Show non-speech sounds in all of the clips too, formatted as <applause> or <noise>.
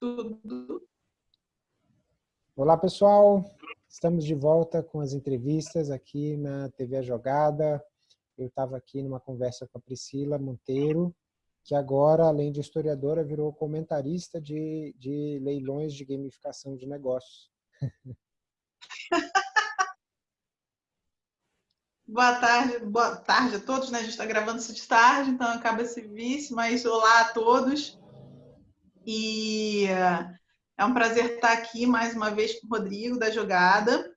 Tudo. Olá, pessoal. Estamos de volta com as entrevistas aqui na TV A Jogada. Eu estava aqui numa conversa com a Priscila Monteiro, que agora, além de historiadora, virou comentarista de, de leilões de gamificação de negócios. <laughs> Boa tarde, boa tarde a todos, né? A gente está gravando isso de tarde, então acaba esse vice, mas olá a todos. E é um prazer estar aqui mais uma vez com o Rodrigo da Jogada.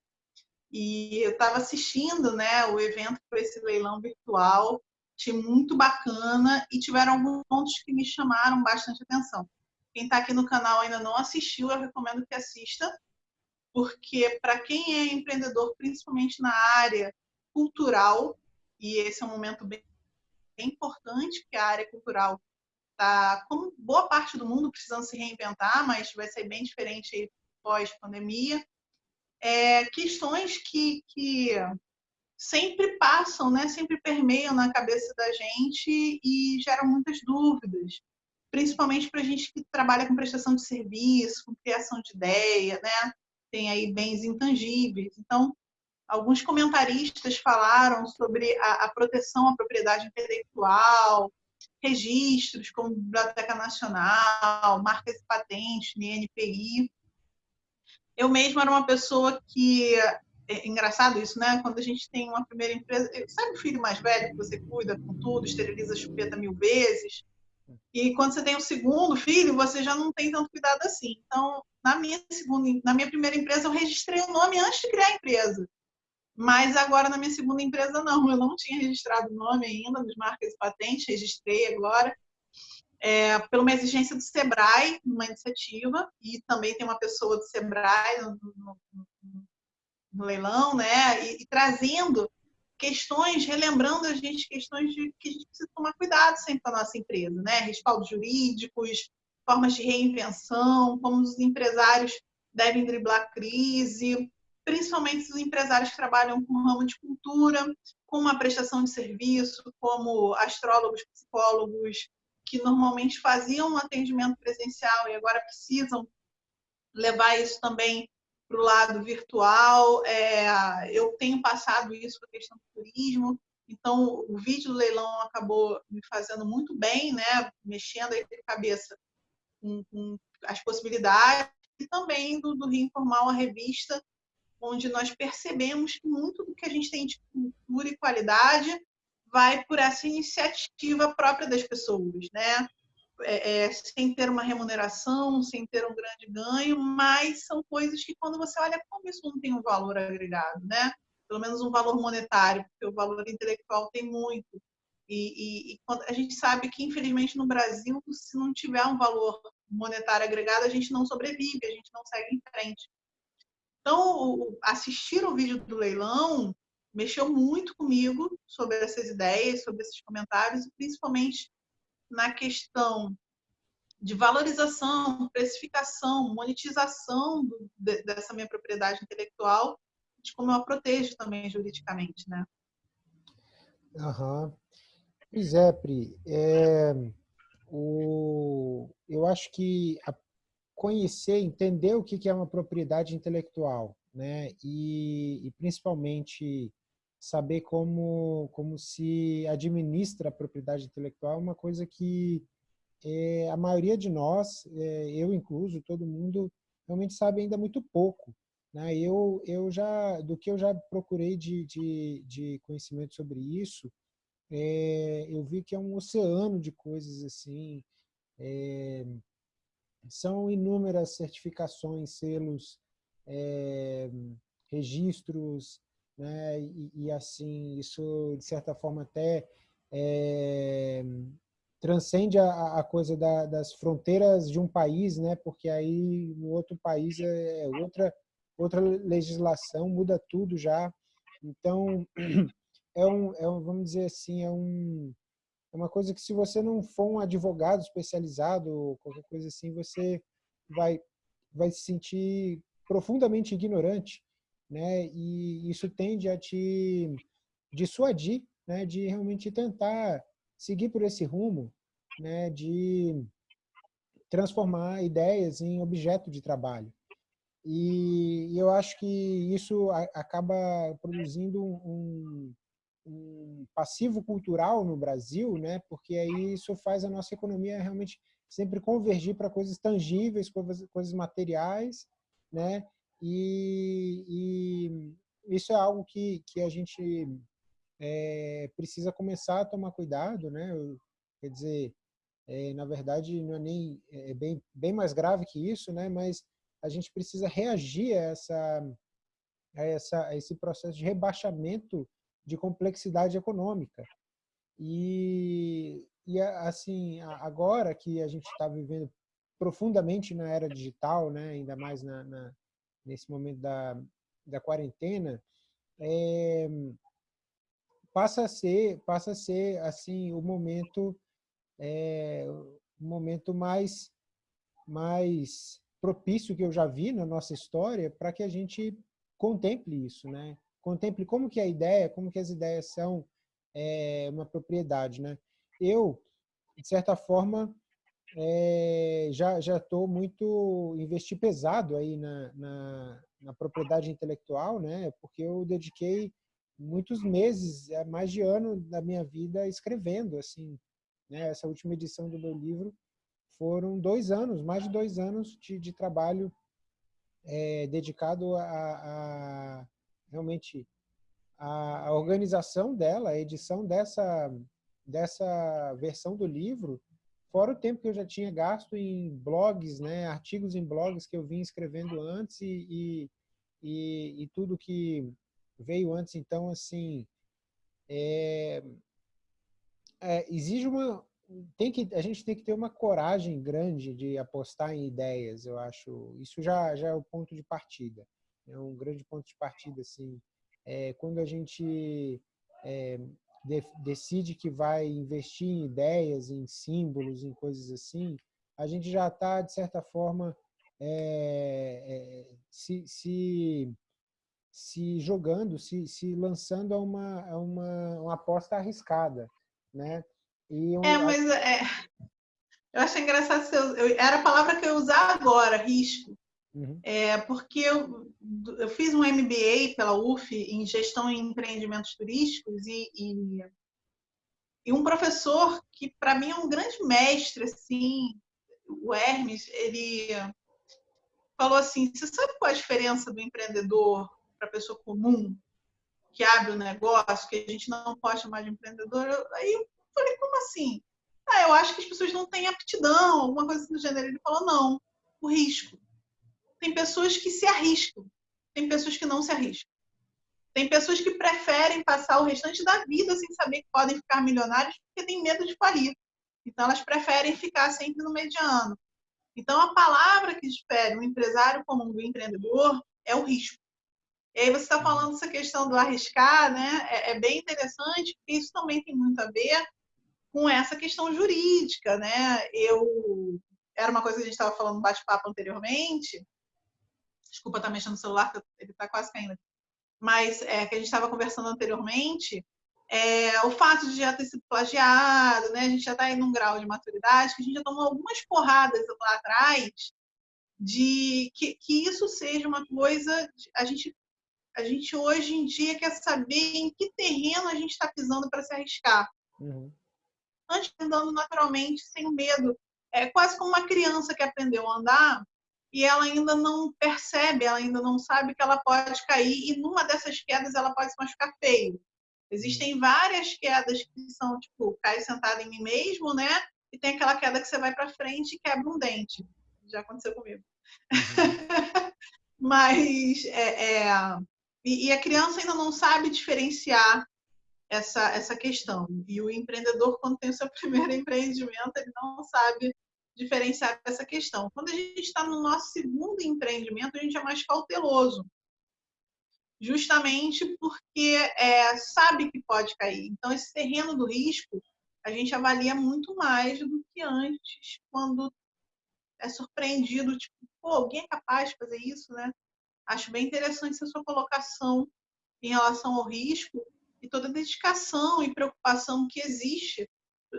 E eu estava assistindo né, o evento para esse leilão virtual, achei muito bacana e tiveram alguns pontos que me chamaram bastante atenção. Quem está aqui no canal ainda não assistiu, eu recomendo que assista, porque para quem é empreendedor, principalmente na área cultural, e esse é um momento bem, bem importante, porque a área cultural está, como boa parte do mundo, precisando se reinventar, mas vai ser bem diferente pós-pandemia. É, questões que, que sempre passam, né? sempre permeiam na cabeça da gente e geram muitas dúvidas, principalmente para a gente que trabalha com prestação de serviço, com criação de ideia, né? tem aí bens intangíveis. Então, alguns comentaristas falaram sobre a, a proteção à propriedade intelectual, registros como Biblioteca Nacional, marcas e patentes, NPI. Eu mesma era uma pessoa que é engraçado isso, né? Quando a gente tem uma primeira empresa, sabe o filho mais velho que você cuida com tudo, esteriliza a chupeta mil vezes? E quando você tem o um segundo filho, você já não tem tanto cuidado assim. Então, na minha segunda, na minha primeira empresa, eu registrei o nome antes de criar a empresa. Mas agora na minha segunda empresa não, eu não tinha registrado o nome ainda nos marcas e patentes, registrei agora. É, por uma exigência do Sebrae, uma iniciativa, e também tem uma pessoa do Sebrae no, no, no leilão, né? E, e, trazendo questões, relembrando a gente questões de que a gente precisa tomar cuidado sempre com a nossa empresa, né? Respaldos jurídicos, formas de reinvenção, como os empresários devem driblar crise, principalmente os empresários que trabalham com o ramo de cultura, com uma prestação de serviço, como astrólogos, psicólogos, que normalmente faziam um atendimento presencial e agora precisam levar isso também para o lado virtual. É, eu tenho passado isso com a questão do turismo, então o vídeo do leilão acabou me fazendo muito bem, né? mexendo aí a cabeça com, com, as possibilidades, e também do, do Rio Informal, a revista, onde nós percebemos que muito do que a gente tem de cultura e qualidade vai por essa iniciativa própria das pessoas, né? É, é, sem ter uma remuneração, sem ter um grande ganho, mas são coisas que quando você olha como isso não tem um valor agregado, né? Pelo menos um valor monetário, porque o valor intelectual tem muito. E, e, e a gente sabe que, infelizmente, no Brasil, se não tiver um valor monetário agregado, a gente não sobrevive, a gente não segue em frente. Então, assistir o vídeo do leilão mexeu muito comigo sobre essas ideias, sobre esses comentários, principalmente na questão de valorização, precificação, monetização do, de, dessa minha propriedade intelectual, de como eu a protejo também juridicamente, né? Aham. É, Pri. É, o, eu acho que a conhecer, entender o que é uma propriedade intelectual, né? E, e, principalmente saber como, como se administra a propriedade intelectual é uma coisa que é, a maioria de nós, é, eu incluso, todo mundo, realmente sabe ainda muito pouco. Né? Eu, eu já, do que eu já procurei de, de, de conhecimento sobre isso, é, eu vi que é um oceano de coisas assim, é, são inúmeras certificações, selos, é, registros, né? E, e, assim, isso de certa forma até é, transcende a, a coisa da, das fronteiras de um país, né? Porque aí no outro país é, é outra outra legislação, muda tudo já. Então, <clears throat> é um, é um vamos dizer assim, é um é uma coisa que se você não for um advogado especializado qualquer coisa assim, você vai, vai se sentir profundamente ignorante, né? E isso tende a te dissuadir, né? De realmente tentar seguir por esse rumo, né? De transformar ideias em objeto de trabalho. E eu acho que isso acaba produzindo um, um passivo cultural no Brasil, né? porque aí isso faz a nossa economia realmente sempre convergir para coisas tangíveis, coisas, coisas materiais, né? E, e, isso é algo que, que a gente é, precisa começar a tomar cuidado, né? Quer dizer, é, na verdade, não é nem é bem, bem mais grave que isso, né? Mas a gente precisa reagir a, essa, a, essa, a esse processo de rebaixamento de complexidade econômica. E, e assim, agora que a gente está vivendo profundamente na era digital, né? ainda mais na, na nesse momento da, da quarentena, é, passa a ser passa a ser assim o momento é, o momento mais mais propício que eu já vi na nossa história para que a gente contemple isso, né? Contemple como que a ideia, como que as ideias são é, uma propriedade, né? Eu, de certa forma, é, já já estou muito investi pesado aí na, na, na, propriedade intelectual, né? Porque eu dediquei muitos meses, é, mais de ano da minha vida escrevendo, assim. Né? Essa última edição do meu livro foram dois anos, mais de dois anos de, de trabalho é, dedicado a, a, realmente a, a, organização dela, a edição dessa, dessa versão do livro, fora o tempo que eu já tinha gasto em blogs, né, artigos em blogs que eu vim escrevendo antes e, e, e, e tudo que veio antes. Então, assim, é, é, exige uma, tem que a gente tem que ter uma coragem grande de apostar em ideias eu acho isso já já é o ponto de partida é um grande ponto de partida assim é, quando a gente é, de, decide que vai investir em ideias em símbolos em coisas assim a gente já está de certa forma é, é, se, se se jogando se, se lançando a uma, a uma, uma aposta arriscada né um... É, mas é, eu acho engraçado, eu, eu, era a palavra que eu usar agora, risco. Uhum. É, porque eu, eu fiz um MBA pela UF em gestão e empreendimentos turísticos e, e, e um professor que para mim é um grande mestre, assim, o Hermes, ele falou assim, você sabe qual é a diferença do empreendedor para a pessoa comum que abre o um negócio, que a gente não pode chamar de empreendedor? Aí Falei, como assim? Ah, eu acho que as pessoas não têm aptidão, alguma coisa do gênero. Ele falou, não, o risco. Tem pessoas que se arriscam, tem pessoas que não se arriscam. Tem pessoas que preferem passar o restante da vida sem saber que podem ficar milionários porque têm medo de falir. Então, elas preferem ficar sempre no mediano. Então, a palavra que difere o empresário comum do empreendedor é o risco. E aí você está falando essa questão do arriscar, né? É, é, bem interessante, porque isso também tem muito a ver com essa questão jurídica, né? Eu era uma coisa que a gente estava falando no bate-papo anteriormente. Desculpa estar tá mexendo no celular, ele está quase caindo. Mas é, que a gente estava conversando anteriormente, é, o fato de já ter sido plagiado, né? A gente já está em um grau de maturidade que a gente já tomou algumas porradas lá atrás de que, que isso seja uma coisa a gente a gente hoje em dia quer saber em que terreno a gente está pisando para se arriscar. Uhum antes andando naturalmente, sem medo. É quase como uma criança que aprendeu a andar e ela ainda não percebe, ela ainda não sabe que ela pode cair e numa dessas quedas ela pode se machucar feio. Existem várias quedas que são tipo, cai sentada em mim mesmo, né? E tem aquela queda que você vai para frente e quebra um dente. Já aconteceu comigo. Uhum. <laughs> Mas é, é... E, e a criança ainda não sabe diferenciar essa, essa questão. E o empreendedor, quando tem o seu <laughs> primeiro empreendimento, ele não sabe diferenciar essa questão. Quando a gente está no nosso segundo empreendimento, a gente é mais cauteloso, justamente porque é, sabe que pode cair. Então, esse terreno do risco, a gente avalia muito mais do que antes, quando é surpreendido, tipo, pô, alguém é capaz de fazer isso, né? Acho bem interessante essa sua colocação em relação ao risco, e toda a dedicação e preocupação que existe.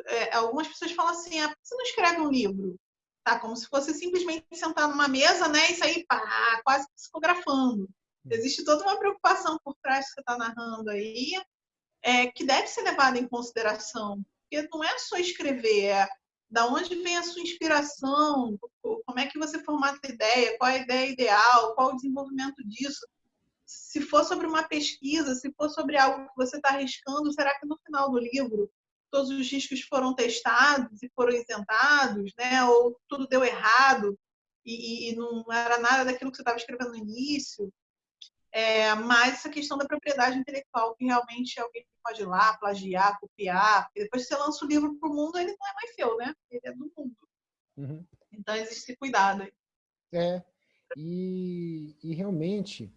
É, algumas pessoas falam assim: ah, você não escreve um livro? Tá, como se fosse simplesmente sentar numa mesa, né, e sair pá, quase psicografando. Existe toda uma preocupação por trás que você está narrando aí, é, que deve ser levada em consideração. Porque não é só escrever, é da onde vem a sua inspiração, como é que você formata a ideia, qual a ideia ideal, qual o desenvolvimento disso. Se for sobre uma pesquisa, se for sobre algo que você está arriscando, será que no final do livro todos os riscos foram testados e foram isentados, né? ou tudo deu errado e, e não era nada daquilo que você estava escrevendo no início? É, mas essa questão da propriedade intelectual, que realmente alguém pode ir lá, plagiar, copiar, porque depois que você lança o livro para o mundo, ele não é mais seu, né? Ele é do mundo. Uhum. Então existe esse cuidado aí. É, e, e realmente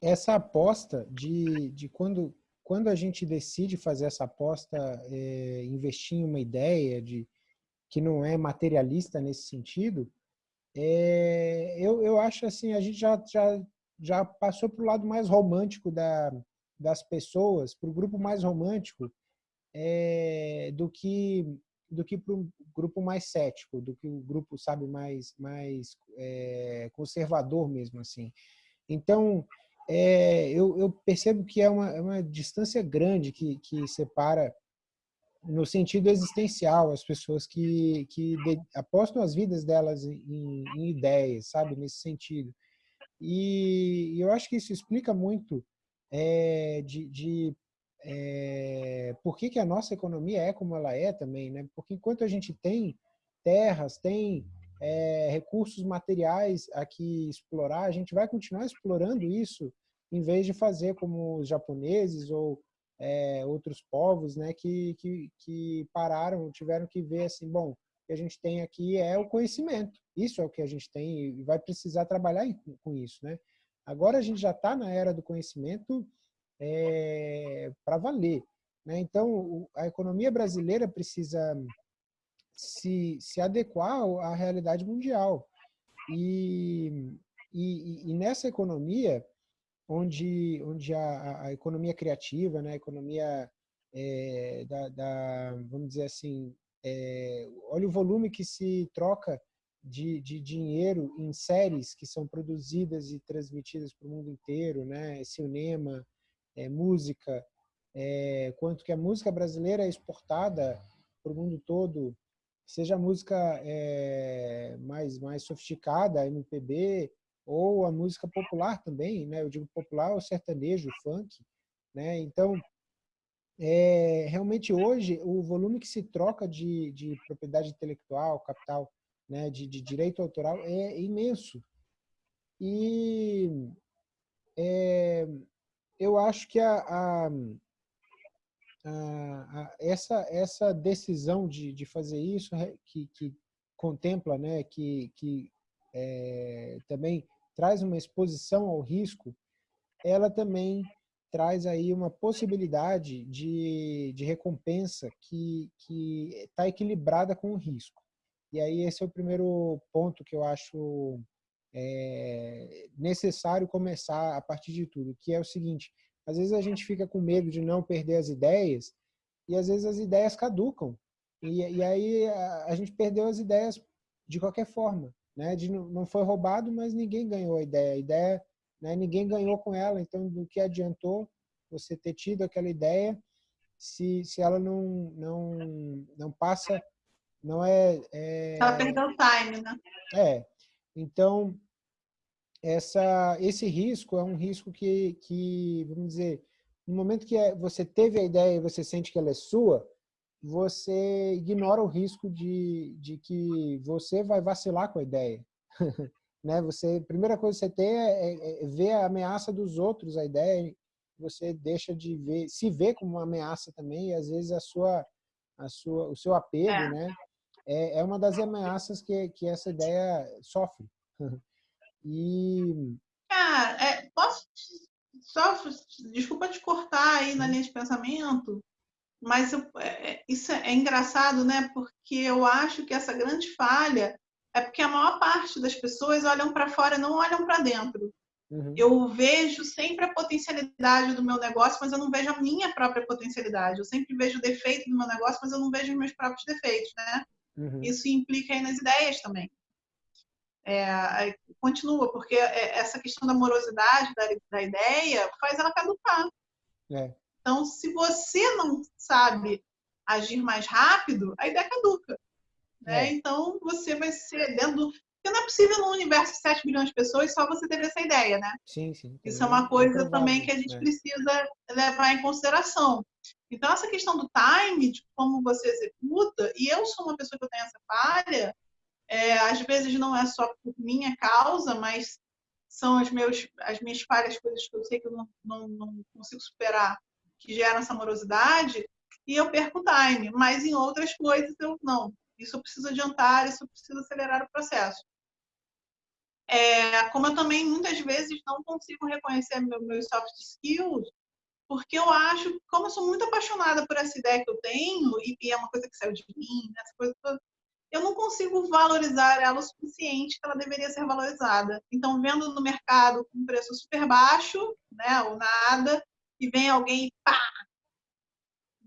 essa aposta de, de quando, quando a gente decide fazer essa aposta, é, investir em uma ideia de que não é materialista nesse sentido, é, eu, eu acho assim, a gente já, já já passou para o lado mais romântico da, das pessoas, para o grupo mais romântico, é, do que do que para o grupo mais cético, do que o grupo sabe mais mais conservador mesmo assim. Então é, eu, eu, percebo que é uma, é uma distância grande que, que separa no sentido existencial as pessoas que, que de, apostam as vidas delas em, em ideias, sabe, nesse sentido. E eu acho que isso explica muito é, de, de é, por que, que a nossa economia é como ela é também, né? Porque enquanto a gente tem terras, tem é, recursos materiais aqui explorar, a gente vai continuar explorando isso em vez de fazer como os japoneses ou é, outros povos, né, que, que, que pararam, tiveram que ver assim, bom, que a gente tem aqui é o conhecimento. Isso é o que a gente tem e vai precisar trabalhar com isso, né? Agora a gente já está na era do conhecimento é, para valer. Né? Então, a economia brasileira precisa se, se adequar à realidade mundial. E, e, e nessa economia, onde, onde a, a economia criativa, né? a economia é, da, da, vamos dizer assim, é, olha o volume que se troca de, de, dinheiro em séries que são produzidas e transmitidas para o mundo inteiro, né? cinema, é, música, é, quanto que a música brasileira é exportada para o mundo todo, seja música é, mais, mais sofisticada, MPB, ou a música popular também, né? eu digo popular, o sertanejo, o funk. Né? Então, é, realmente hoje o volume que se troca de, de propriedade intelectual, capital, né, de, de, direito autoral é imenso. E é, eu acho que a, a, a, essa, essa decisão de, de fazer isso, que, que contempla, né, que, que é, também traz uma exposição ao risco, ela também traz aí uma possibilidade de, de recompensa que está equilibrada com o risco. E aí esse é o primeiro ponto que eu acho é, necessário começar a partir de tudo, que é o seguinte, às vezes a gente fica com medo de não perder as ideias e às vezes as ideias caducam. E, e aí a, a, gente perdeu as ideias de qualquer forma. Né? De, não foi roubado, mas ninguém ganhou a ideia. A ideia né? ninguém ganhou com ela, então do que adiantou você ter tido aquela ideia se, se ela não, não, não passa, não é... é... Ela perdeu o time, né? É, então essa, esse risco é um risco que, que, vamos dizer, no momento que é, você teve a ideia e você sente que ela é sua, você ignora o risco de, de que você vai vacilar com a ideia. <laughs> né? Você, a primeira coisa que você tem é, é, é, ver a ameaça dos outros, a ideia, você deixa de ver, se vê como uma ameaça também, e às vezes a sua, a sua, o seu apego, é. né? É, é uma das ameaças que, que essa ideia sofre. <laughs> e... Cara, é, posso só, desculpa te cortar aí na linha de pensamento, mas eu, é, isso é engraçado, né? Porque eu acho que essa grande falha é porque a maior parte das pessoas olham para fora e não olham para dentro. Uhum. Eu vejo sempre a potencialidade do meu negócio, mas eu não vejo a minha própria potencialidade. Eu sempre vejo o defeito do meu negócio, mas eu não vejo os meus próprios defeitos, né? Uhum. Isso implica aí nas ideias também. É, continua, porque é, essa questão da morosidade da, da ideia faz ela caducar. É. Então, se você não sabe agir mais rápido, a ideia caduca. Né? É. Então, você vai ser dentro do... Porque não é possível no universo de 7 bilhões de pessoas só você ter essa ideia, né? Sim, sim. Isso é uma coisa também que a gente é. precisa levar em consideração. Então, essa questão do time, de como você executa, e eu sou uma pessoa que eu tenho essa falha, é, às vezes não é só por minha causa, mas são as, meus, as minhas falhas, coisas que eu sei que eu não, não, não consigo superar, que geram essa morosidade, e eu perco time. Mas em outras coisas eu não. Isso eu preciso adiantar, isso eu preciso acelerar o processo. É, como eu também muitas vezes não consigo reconhecer meus meu soft skills, porque eu acho, como eu sou muito apaixonada por essa ideia que eu tenho, e é uma coisa que saiu de mim, essa coisa toda, eu não consigo valorizar ela o suficiente que ela deveria ser valorizada. Então, vendo no mercado com um preço super baixo, né, ou nada, e vem alguém e pá,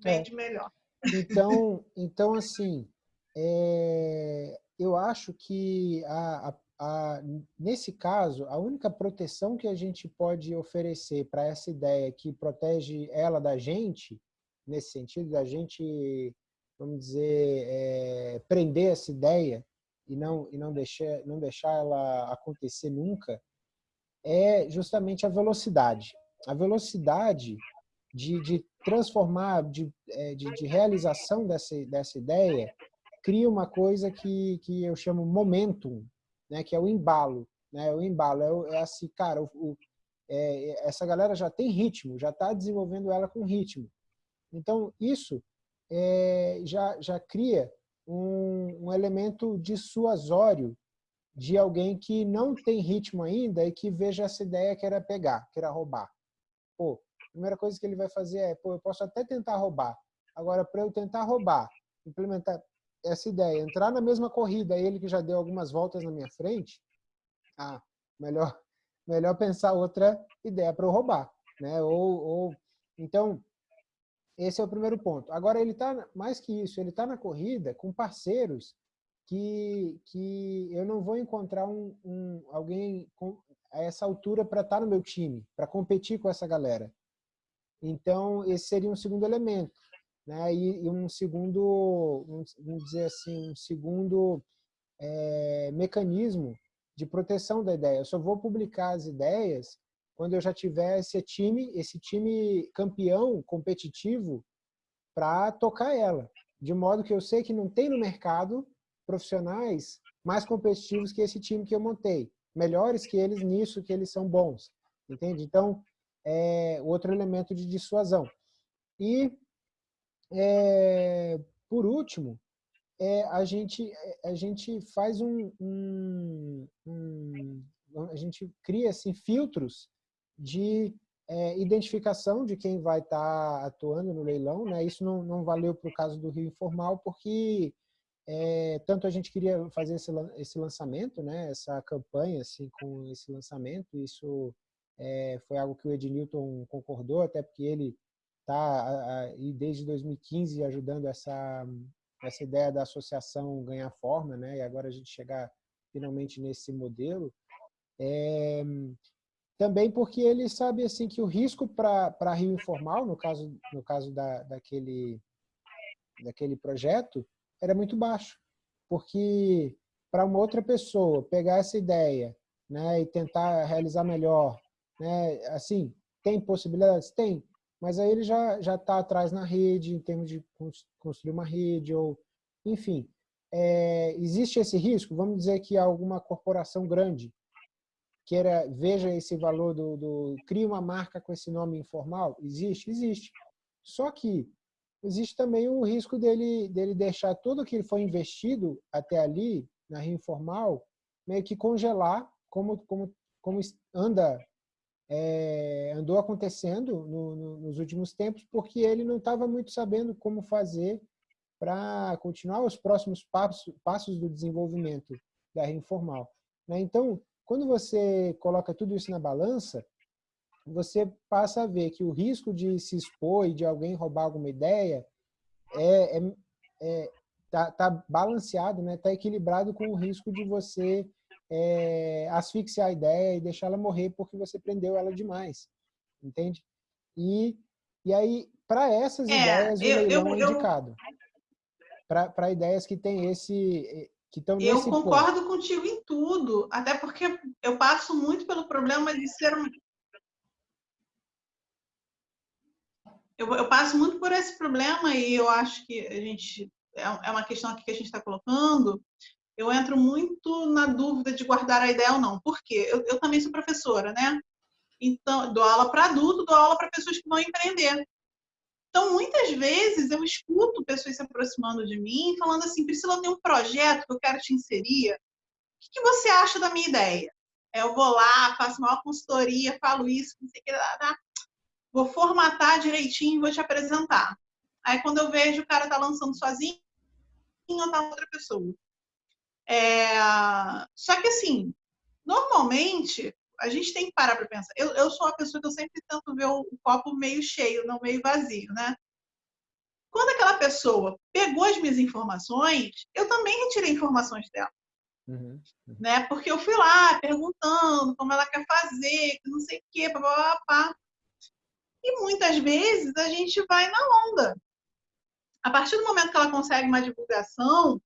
vende é. melhor. Então, <laughs> então assim, é, eu acho que a, a, a, nesse caso, a única proteção que a gente pode oferecer para essa ideia que protege ela da gente, nesse sentido, da gente, vamos dizer, é, prender essa ideia e não, e não, deixar, não deixar ela acontecer nunca, é justamente a velocidade. A velocidade de, de transformar, de, é, de, de realização dessa, dessa ideia, cria uma coisa que, que eu chamo momentum, né, que é o embalo. Né, o embalo é, é assim, cara, o, o, é, essa galera já tem ritmo, já está desenvolvendo ela com ritmo. Então, isso é, já, já cria um, um elemento dissuasório de alguém que não tem ritmo ainda e que veja essa ideia que era pegar, que era roubar. Pô, a primeira coisa que ele vai fazer é, pô, eu posso até tentar roubar. Agora, para eu tentar roubar, implementar, essa ideia, entrar na mesma corrida, ele que já deu algumas voltas na minha frente, ah, melhor, <laughs> melhor pensar outra ideia para eu roubar. Né? Ou, ou, então, esse é o primeiro ponto. Agora, ele está, mais que isso, ele está na corrida com parceiros que, que eu não vou encontrar um, um alguém com, a essa altura para estar tá no meu time, para competir com essa galera. Então, esse seria um segundo elemento né? E, e um segundo, vamos dizer assim, um segundo é, mecanismo de proteção da ideia. Eu só vou publicar as ideias quando eu já tiver esse time, esse time campeão competitivo para tocar ela, de modo que eu sei que não tem no mercado profissionais mais competitivos que esse time que eu montei, melhores que eles nisso, que eles são bons, entende? Então, é outro elemento de dissuasão. E é, por último, é, a, gente, a gente faz um, um, um, a gente cria assim, filtros de é, identificação de quem vai estar tá atuando no leilão. Né? Isso não, não valeu para o caso do Rio Informal, porque é, tanto a gente queria fazer esse, esse lançamento, né? essa campanha assim, com esse lançamento, isso é, foi algo que o Ednilton concordou, até porque ele está desde 2015 ajudando essa essa ideia da associação ganhar forma, né? E agora a gente chegar finalmente nesse modelo. É, também porque ele sabe assim que o risco para Rio Informal, no caso no caso da, daquele daquele projeto, era muito baixo, porque para uma outra pessoa pegar essa ideia, né, e tentar realizar melhor, né, assim, tem possibilidades, tem, mas aí ele já já está atrás na rede, em termos de construir uma rede, ou enfim. É, existe esse risco? Vamos dizer que alguma corporação grande queira, veja esse valor do, do... cria uma marca com esse nome informal? Existe? Existe. Só que existe também o risco dele, dele deixar tudo que foi investido até ali, na Rio Informal, meio que congelar, como, como, como anda é, andou acontecendo no, no, nos últimos tempos porque ele não estava muito sabendo como fazer para continuar os próximos passos, passos do desenvolvimento da informal. Né? Então, quando você coloca tudo isso na balança, você passa a ver que o risco de se expor e de alguém roubar alguma ideia é, é, é tá, tá balanceado, né? Tá equilibrado com o risco de você é, asfixiar a ideia e deixar ela morrer porque você prendeu ela demais, entende? E, e aí, para essas é, ideias, o leilão eu, é indicado. Para ideias que tem esse... Que estão eu concordo ponto. contigo em tudo, até porque eu passo muito pelo problema de ser eu, eu, passo muito por esse problema e eu acho que a gente é, é uma questão aqui que a gente está colocando. Eu entro muito na dúvida de guardar a ideia ou não. Por quê? Eu, eu também sou professora, né? Então, dou aula para adulto, dou aula para pessoas que vão empreender. Então, muitas vezes eu escuto pessoas se aproximando de mim falando assim: Priscila, eu tenho um projeto que eu quero te inserir. O que, você acha da minha ideia? Eu vou lá, faço uma consultoria, falo isso, não sei o que, vou formatar direitinho e vou te apresentar. Aí quando eu vejo o cara tá lançando sozinho, ou tá outra pessoa. É... Só que assim, normalmente a gente tem que parar para pensar. Eu, eu sou uma pessoa que eu sempre tento ver o, copo meio cheio, não meio vazio, né? Quando aquela pessoa pegou as minhas informações, eu também retirei informações dela. Uhum, uhum. Né? Porque eu fui lá perguntando como ela quer fazer, não sei o quê, papapá. E muitas vezes a gente vai na onda. A partir do momento que ela consegue uma divulgação,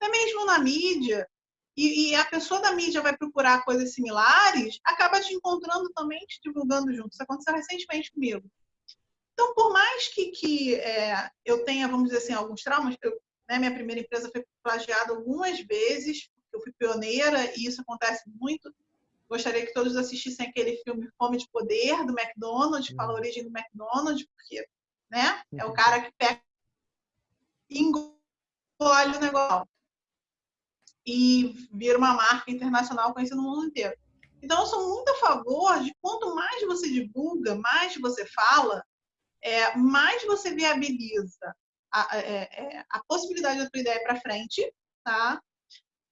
até mesmo na mídia, e, e, a pessoa da mídia vai procurar coisas similares, acaba te encontrando também, te divulgando junto. Isso aconteceu recentemente comigo. Então, por mais que, que é, eu tenha, vamos dizer assim, alguns traumas, eu, né, minha primeira empresa foi plagiada algumas vezes, eu fui pioneira e isso acontece muito Gostaria que todos assistissem aquele filme Fome de Poder, do McDonald's, que fala a uhum. origem do McDonald's, porque né, é o uhum. cara que pega e engole o negócio. E vira uma marca internacional conhecida no mundo inteiro. Então, eu sou muito a favor de quanto mais você divulga, mais você fala, é, mais você viabiliza a, é, é, a possibilidade da tua ideia para frente, tá?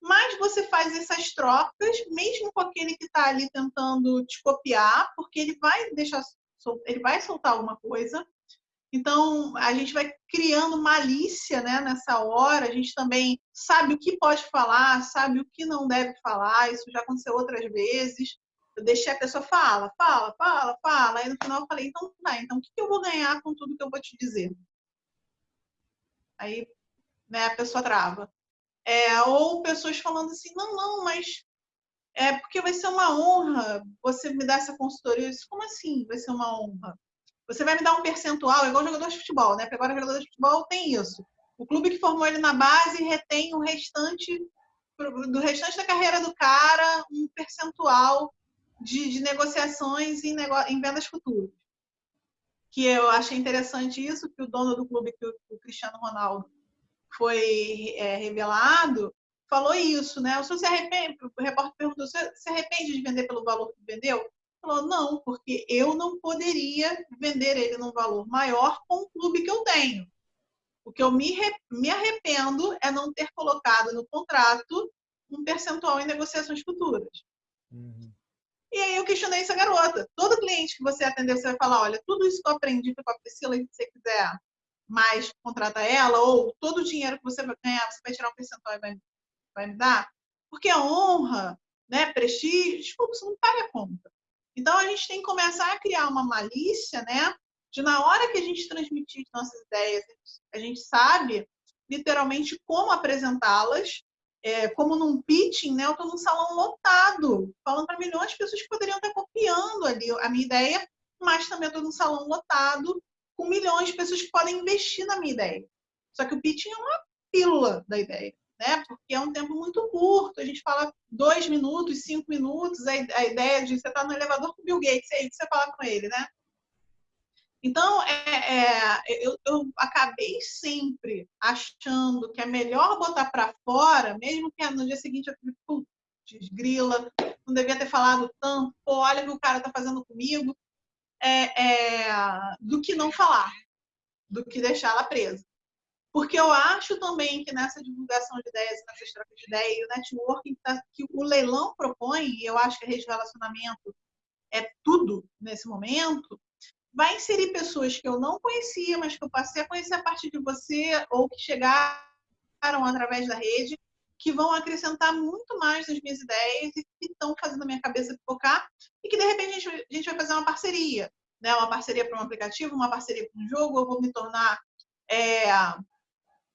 Mas você faz essas trocas, mesmo com aquele que está ali tentando te copiar, porque ele vai deixar, ele vai soltar alguma coisa. Então, a gente vai criando malícia né, nessa hora, a gente também sabe o que pode falar, sabe o que não deve falar, isso já aconteceu outras vezes. Eu deixei a pessoa fala, fala, fala, fala, aí no final eu falei, então tá, então o que eu vou ganhar com tudo que eu vou te dizer? Aí né, a pessoa trava. É, ou pessoas falando assim, não, não, mas é porque vai ser uma honra você me dar essa consultoria. Disse, Como assim vai ser uma honra? Você vai me dar um percentual, igual jogador de futebol, né? Porque agora jogador de futebol tem isso. O clube que formou ele na base retém o restante do restante da carreira do cara um percentual de, de negociações em, nego... em vendas futuras. Que eu achei interessante isso, que o dono do clube, que o Cristiano Ronaldo, foi é, revelado, falou isso, né? O senhor se arrepende, o repórter perguntou, você se arrepende de vender pelo valor que vendeu? Falou, não, porque eu não poderia vender ele num valor maior com o clube que eu tenho. O que eu me, me arrependo é não ter colocado no contrato um percentual em negociações futuras. Uhum. E aí eu questionei essa garota. Todo cliente que você atender, você vai falar, olha, tudo isso que eu aprendi foi com a Priscila, se você quiser mais contrata ela, ou todo o dinheiro que você vai ganhar, você vai tirar um percentual e vai, vai me dar? Porque a honra, né, prestígio, desculpa, você não paga a conta. Então, a gente tem que começar a criar uma malícia, né, de na hora que a gente transmitir nossas ideias, a gente sabe literalmente como apresentá-las, é, como num pitching, né, eu estou num salão lotado, falando para milhões de pessoas que poderiam estar copiando ali a minha ideia, mas também estou num salão lotado, com milhões de pessoas que podem investir na minha ideia. Só que o pitching é uma pílula da ideia, né? Porque é um tempo muito curto. A gente fala dois minutos, cinco minutos. A ideia de você estar tá no elevador com o Bill Gates, aí você fala com ele, né? Então, é, é, eu, eu, acabei sempre achando que é melhor botar para fora, mesmo que no dia seguinte eu fique, putz, grila, não devia ter falado tanto, pô, olha o que o cara está fazendo comigo é, é, do que não falar, do que deixá-la presa. Porque eu acho também que nessa divulgação de ideias, nessa troca de ideias, o networking tá, que o leilão propõe, e eu acho que a rede de relacionamento é tudo nesse momento, vai inserir pessoas que eu não conhecia, mas que eu passei a conhecer a partir de você, ou que chegaram através da rede que vão acrescentar muito mais nas minhas ideias e que estão fazendo a minha cabeça focar e que de repente a gente, a gente vai fazer uma parceria, né? Uma parceria para um aplicativo, uma parceria para um jogo, eu vou me tornar é,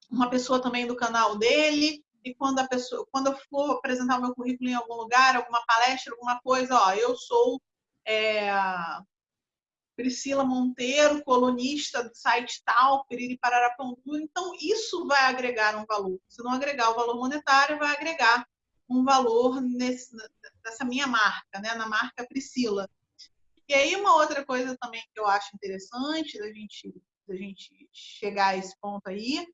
uma pessoa também do canal dele e quando a pessoa, quando eu for apresentar o meu currículo em algum lugar, alguma palestra, alguma coisa, ó, eu sou é, Priscila Monteiro, colunista do site tal, Piriri Pararapontu. Então, isso vai agregar um valor. Se não agregar o valor monetário, vai agregar um valor nesse, nessa minha marca, né? na marca Priscila. E aí, uma outra coisa também que eu acho interessante da gente, da gente chegar a esse ponto aí,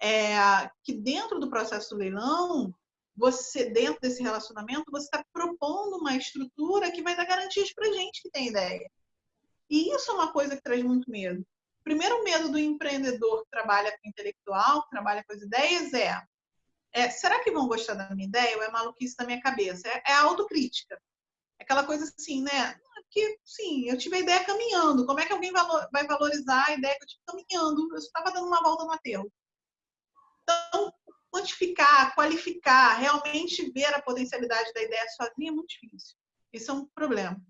é que dentro do processo do leilão, você, dentro desse relacionamento, você está propondo uma estrutura que vai dar garantias para gente que tem ideia. E isso é uma coisa que traz muito medo. Primeiro medo do empreendedor que trabalha com intelectual, que trabalha com as ideias, é, é será que vão gostar da minha ideia ou é maluquice da minha cabeça? É, é autocrítica. É aquela coisa assim, né? Que, sim, eu tive a ideia caminhando. Como é que alguém vai valorizar a ideia que eu tive caminhando? Eu estava dando uma volta no aterro. Então, quantificar, qualificar, realmente ver a potencialidade da ideia sozinha é muito difícil. Isso é um problema.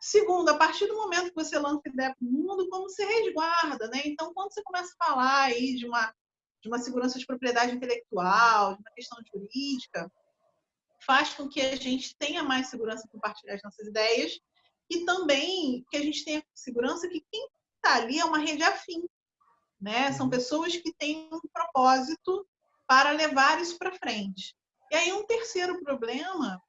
Segundo, a partir do momento que você lança ideia para o mundo, como você resguarda, né? Então, quando você começa a falar aí de uma, de uma segurança de propriedade intelectual, de uma questão jurídica, faz com que a gente tenha mais segurança em compartilhar as nossas ideias e também que a gente tenha segurança que quem está ali é uma rede afim, né? São uhum. pessoas que têm um propósito para levar isso para frente. E aí um terceiro problema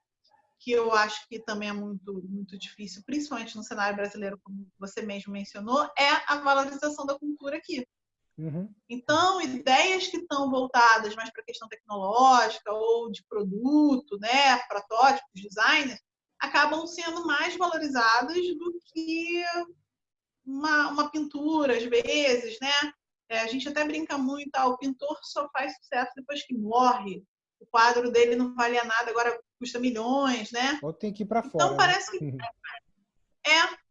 que eu acho que também é muito, muito difícil, principalmente no cenário brasileiro, como você mesmo mencionou, é a valorização da cultura aqui. Uhum. Então, ideias que estão voltadas mais para a questão tecnológica ou de produto, né, protótipos, design, acabam sendo mais valorizadas do que uma, uma pintura, às vezes, né? É, a gente até brinca muito, ah, o pintor só faz sucesso depois que morre. O quadro dele não valia nada, agora custa milhões, né? Ou tem que ir para então, fora. Então parece que <laughs> é.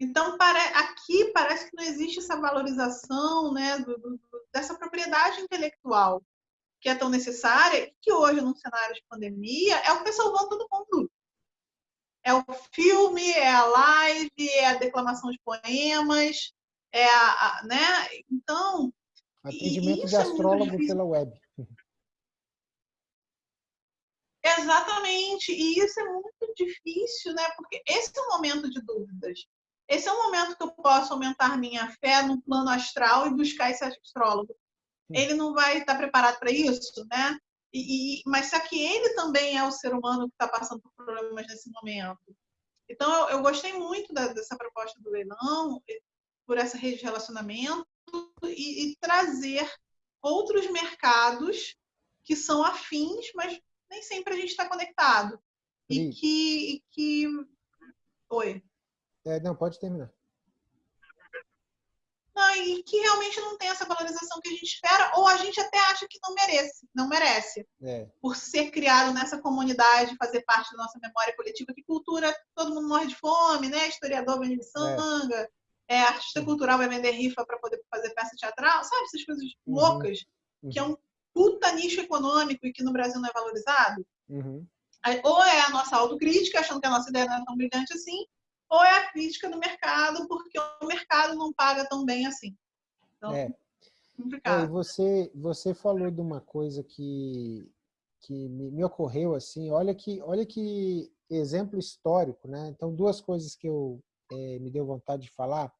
Então aqui parece que não existe essa valorização, né, do, do, dessa propriedade intelectual que é tão necessária, que hoje, num cenário de pandemia, é o que salvando todo mundo. É o filme, é a live, é a declamação de poemas, é a, a né? Então, atendimento de astrólogo é pela web. Exatamente, e isso é muito difícil, né? Porque esse é um momento de dúvidas. Esse é um momento que eu posso aumentar minha fé no plano astral e buscar esse astrólogo. Ele não vai estar preparado para isso, né? E, e, mas só que ele também é o ser humano que está passando por problemas nesse momento. Então, eu, eu gostei muito da, dessa proposta do leilão, por essa rede de relacionamento e, e trazer outros mercados que são afins, mas nem sempre a gente está conectado. E que, e que. Oi. É, não, pode terminar. Não, e que realmente não tem essa valorização que a gente espera, ou a gente até acha que não merece, não merece. É. Por ser criado nessa comunidade, fazer parte da nossa memória coletiva, que cultura, todo mundo morre de fome, né? Historiador vende sanga, é. é. artista cultural vai vender rifa para poder fazer peça teatral, sabe? Essas coisas uhum. loucas, uhum. que é um puta nicho econômico e que no Brasil não é valorizado? Uhum. Ou é a nossa autocrítica, achando que a nossa ideia não é tão brilhante assim, ou é a crítica do mercado, porque o mercado não paga tão bem assim. Então, é. complicado. É, você, você falou de uma coisa que, que me, me, ocorreu assim, olha que, olha que exemplo histórico, né? Então, duas coisas que eu é, me deu vontade de falar.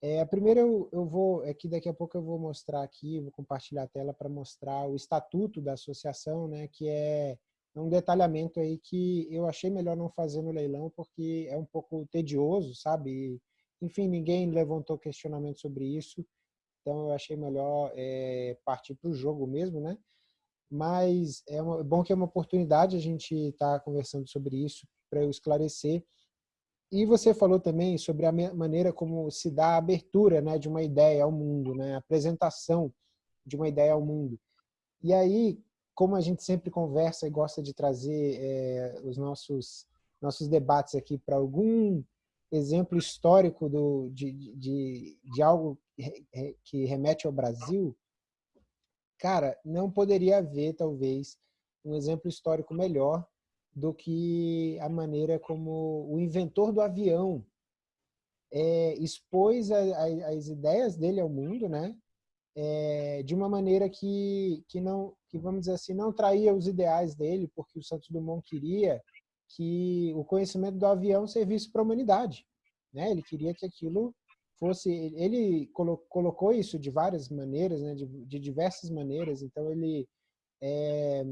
É, a primeira eu, eu vou, é que daqui a pouco eu vou mostrar aqui, vou compartilhar a tela para mostrar o estatuto da associação, né, que é, é um detalhamento aí que eu achei melhor não fazer no leilão porque é um pouco tedioso, sabe? enfim, ninguém levantou questionamento sobre isso, então eu achei melhor é, partir para o jogo mesmo, né? Mas é uma, bom que é uma oportunidade a gente estar tá conversando sobre isso para eu esclarecer e você falou também sobre a maneira como se dá a abertura né, de uma ideia ao mundo, né, a apresentação de uma ideia ao mundo. E aí, como a gente sempre conversa e gosta de trazer é, os nossos, nossos debates aqui para algum exemplo histórico do, de, de, de algo que remete ao Brasil, cara, não poderia haver, talvez, um exemplo histórico melhor do que a maneira como o inventor do avião é, expôs a, a, as ideias dele ao mundo, né? É, de uma maneira que, que não, que vamos dizer assim, não traía os ideais dele, porque o Santos Dumont queria que o conhecimento do avião servisse para a humanidade, né? Ele queria que aquilo fosse, ele colocou isso de várias maneiras, né? De, de diversas maneiras. Então ele, é,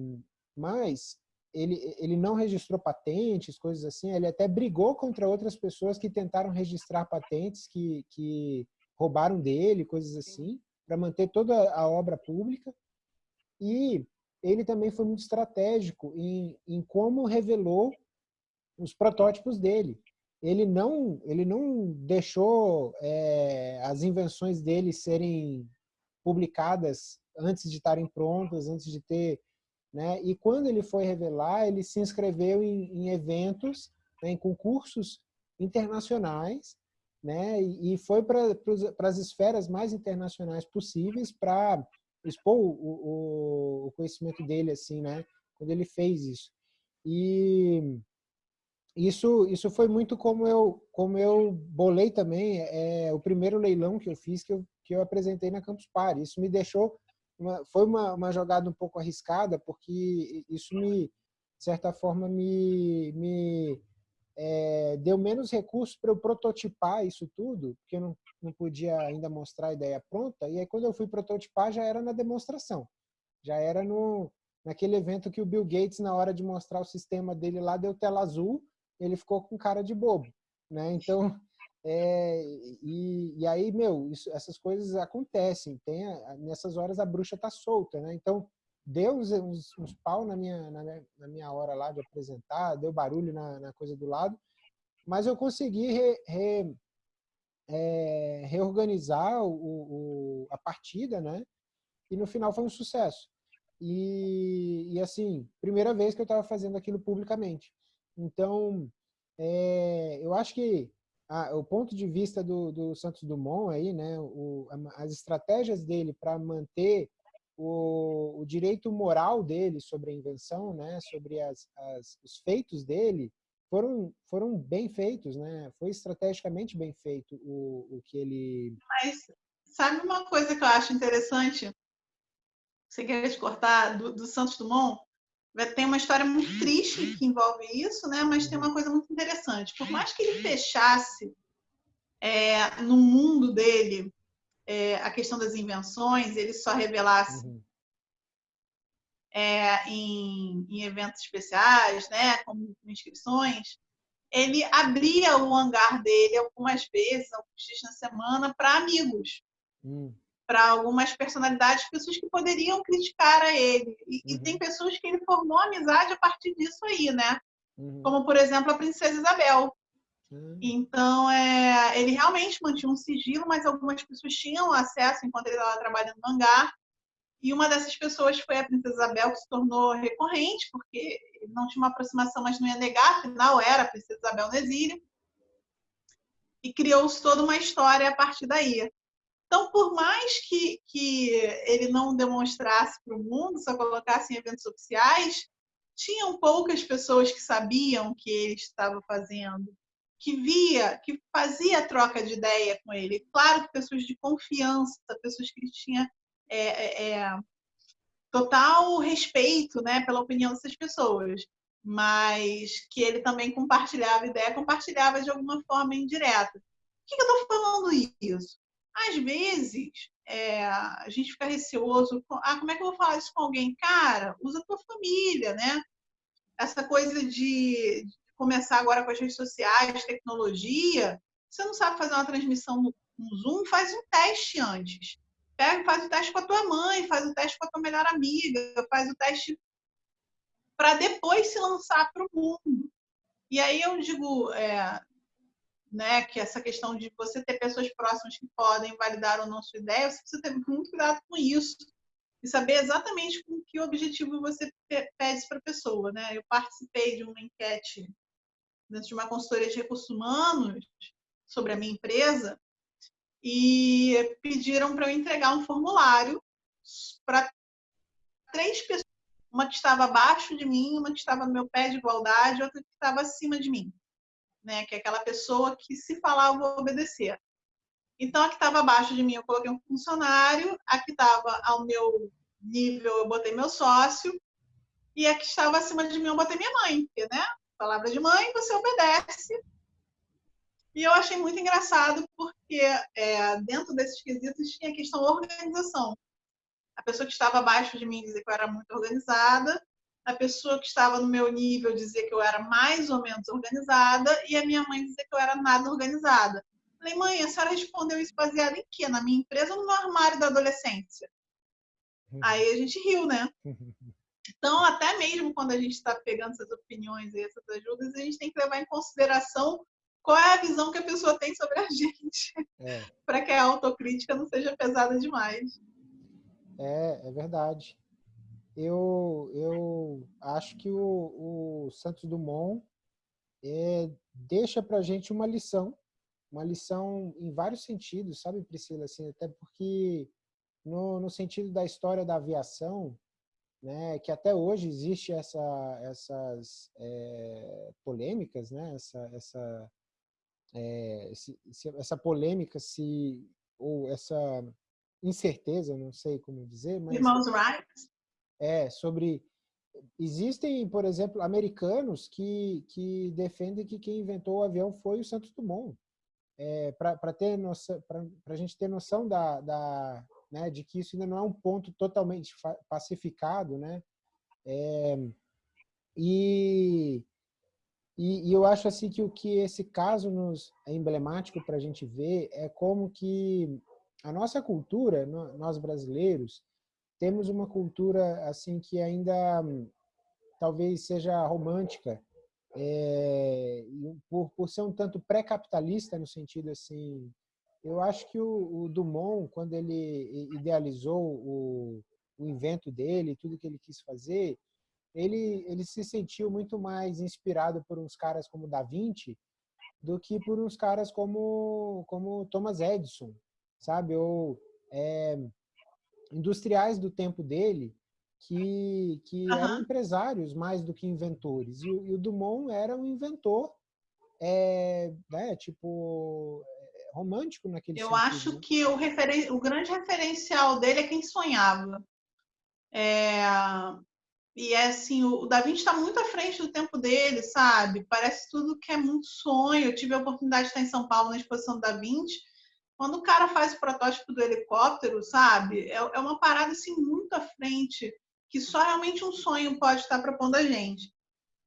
mas ele, ele não registrou patentes, coisas assim, ele até brigou contra outras pessoas que tentaram registrar patentes que, que roubaram dele, coisas assim, para manter toda a obra pública. E ele também foi muito estratégico em, em como revelou os protótipos dele. Ele não, ele não deixou é, as invenções dele serem publicadas antes de estarem prontas, antes de ter né? E quando ele foi revelar, ele se inscreveu em, em eventos, né, em concursos internacionais, né? E, e foi para as esferas mais internacionais possíveis para expor o, o, o, conhecimento dele, assim, né? Quando ele fez isso. E isso, isso foi muito como eu, como eu bolei também é, o primeiro leilão que eu fiz, que eu, que eu apresentei na Campus Party. Isso me deixou uma, foi uma, uma jogada um pouco arriscada, porque isso me, de certa forma, me, me é, deu menos recursos para eu prototipar isso tudo, porque eu não, não podia ainda mostrar a ideia pronta. E aí, quando eu fui prototipar, já era na demonstração. Já era no, naquele evento que o Bill Gates, na hora de mostrar o sistema dele lá, deu tela azul, ele ficou com cara de bobo. Né? Então, é, <laughs> e, e, aí, meu, isso, essas coisas acontecem. Tem nessas horas a bruxa tá solta, né? Então, deu uns, uns, uns pau na minha, na, na, minha hora lá de apresentar, deu barulho na, na coisa do lado, mas eu consegui re, re, é, reorganizar o, o, a partida, né? E no final foi um sucesso. E, e assim, primeira vez que eu estava fazendo aquilo publicamente. Então, é, eu acho que o ponto de vista do, do, Santos Dumont aí, né, o, as estratégias dele para manter o, o, direito moral dele sobre a invenção, né, sobre as, as, os feitos dele, foram, foram bem feitos, né? Foi estrategicamente bem feito o, o que ele... Mas sabe uma coisa que eu acho interessante? Você quer te cortar do, do Santos Dumont? tem uma história muito triste que envolve isso, né? mas tem uma coisa muito interessante. Por mais que ele fechasse é, no mundo dele é, a questão das invenções, ele só revelasse uhum. é, em, em, eventos especiais, né? como inscrições, ele abria o hangar dele algumas vezes, alguns dias na semana, para amigos. Uhum para algumas personalidades, pessoas que poderiam criticar a ele. E, uhum. e, tem pessoas que ele formou amizade a partir disso aí, né? Uhum. Como, por exemplo, a princesa Isabel. Uhum. Então, é, ele realmente mantinha um sigilo, mas algumas pessoas tinham acesso enquanto ele estava trabalhando no hangar. E uma dessas pessoas foi a princesa Isabel, que se tornou recorrente, porque não tinha uma aproximação, mas não ia negar, afinal era a princesa Isabel no exílio. E criou-se toda uma história a partir daí. Então, por mais que, que ele não demonstrasse para o mundo, só colocasse em eventos oficiais, tinham poucas pessoas que sabiam o que ele estava fazendo, que via, que fazia troca de ideia com ele. Claro que pessoas de confiança, pessoas que tinham é, é, é, total respeito né, pela opinião dessas pessoas, mas que ele também compartilhava ideia, compartilhava de alguma forma indireta. Por que eu estou falando isso? Às vezes, é, a gente fica receoso. Ah, como é que eu vou falar isso com alguém? Cara, usa a tua família, né? Essa coisa de começar agora com as redes sociais, tecnologia. Você não sabe fazer uma transmissão no, Zoom? Faz um teste antes. Pega, faz o teste com a tua mãe, faz o teste com a tua melhor amiga, faz o teste para depois se lançar para o mundo. E aí eu digo, é, né, que essa questão de você ter pessoas próximas que podem validar ou não sua ideia, você precisa ter muito cuidado com isso e saber exatamente com que objetivo você pede para a pessoa. Né? Eu participei de uma enquete dentro de uma consultoria de recursos humanos sobre a minha empresa e pediram para eu entregar um formulário para três pessoas, uma que estava abaixo de mim, uma que estava no meu pé de igualdade, outra que estava acima de mim, né? Que é aquela pessoa que se falar eu vou obedecer. Então a que estava abaixo de mim eu coloquei um funcionário, a que estava ao meu nível eu botei meu sócio e a que estava acima de mim eu botei minha mãe, porque, né? Palavra de mãe, você obedece. E eu achei muito engraçado porque é, dentro desses quesitos tinha a questão organização. A pessoa que estava abaixo de mim dizia que eu era muito organizada, a pessoa que estava no meu nível dizia que eu era mais ou menos organizada e a minha mãe dizia que eu era nada organizada. Falei, mãe, a senhora respondeu isso baseado em quê? Na minha empresa ou no meu armário da adolescência? Uhum. Aí a gente riu, né? <laughs> Então, até mesmo quando a gente está pegando essas opiniões e essas ajudas, a gente tem que levar em consideração qual é a visão que a pessoa tem sobre a <laughs> gente, é. para que a autocrítica não seja pesada demais. É, é verdade. Eu, eu acho que o, o Santos Dumont é, deixa para a gente uma lição, uma lição em vários sentidos, sabe, Priscila? Assim, até porque no, no sentido da história da aviação, né, que até hoje existe essa, essas é, polêmicas, né, essa, essa, é, essa polêmica se ou essa incerteza, não sei como dizer, mas Irmãos Wright. É sobre existem, por exemplo, americanos que que defendem que quem inventou o avião foi o Santos Dumont. É, para ter noção, para a gente ter noção da, da né, de que isso ainda não é um ponto totalmente pacificado, né? É, e, e, e, eu acho assim que o que esse caso nos é emblemático para a gente ver é como que a nossa cultura, nós brasileiros, temos uma cultura assim que ainda talvez seja romântica, é, por, por ser um tanto pré-capitalista no sentido assim eu acho que o, o Dumont, quando ele idealizou o, o, invento dele, tudo que ele quis fazer, ele, ele se sentiu muito mais inspirado por uns caras como Da Vinci do que por uns caras como, como Thomas Edison, sabe? Ou é, industriais do tempo dele que, que uhum. eram empresários mais do que inventores. E, e o Dumont era um inventor, é, né, tipo, romântico naquele Eu sentido, acho né? que o, referen... o grande referencial dele é quem sonhava. É... E é assim, o Da Vinci está muito à frente do tempo dele, sabe? Parece tudo que é muito sonho. Eu tive a oportunidade de estar em São Paulo na exposição do Da Vinci. Quando o cara faz o protótipo do helicóptero, sabe? É, é uma parada assim muito à frente, que só realmente um sonho pode estar propondo a gente.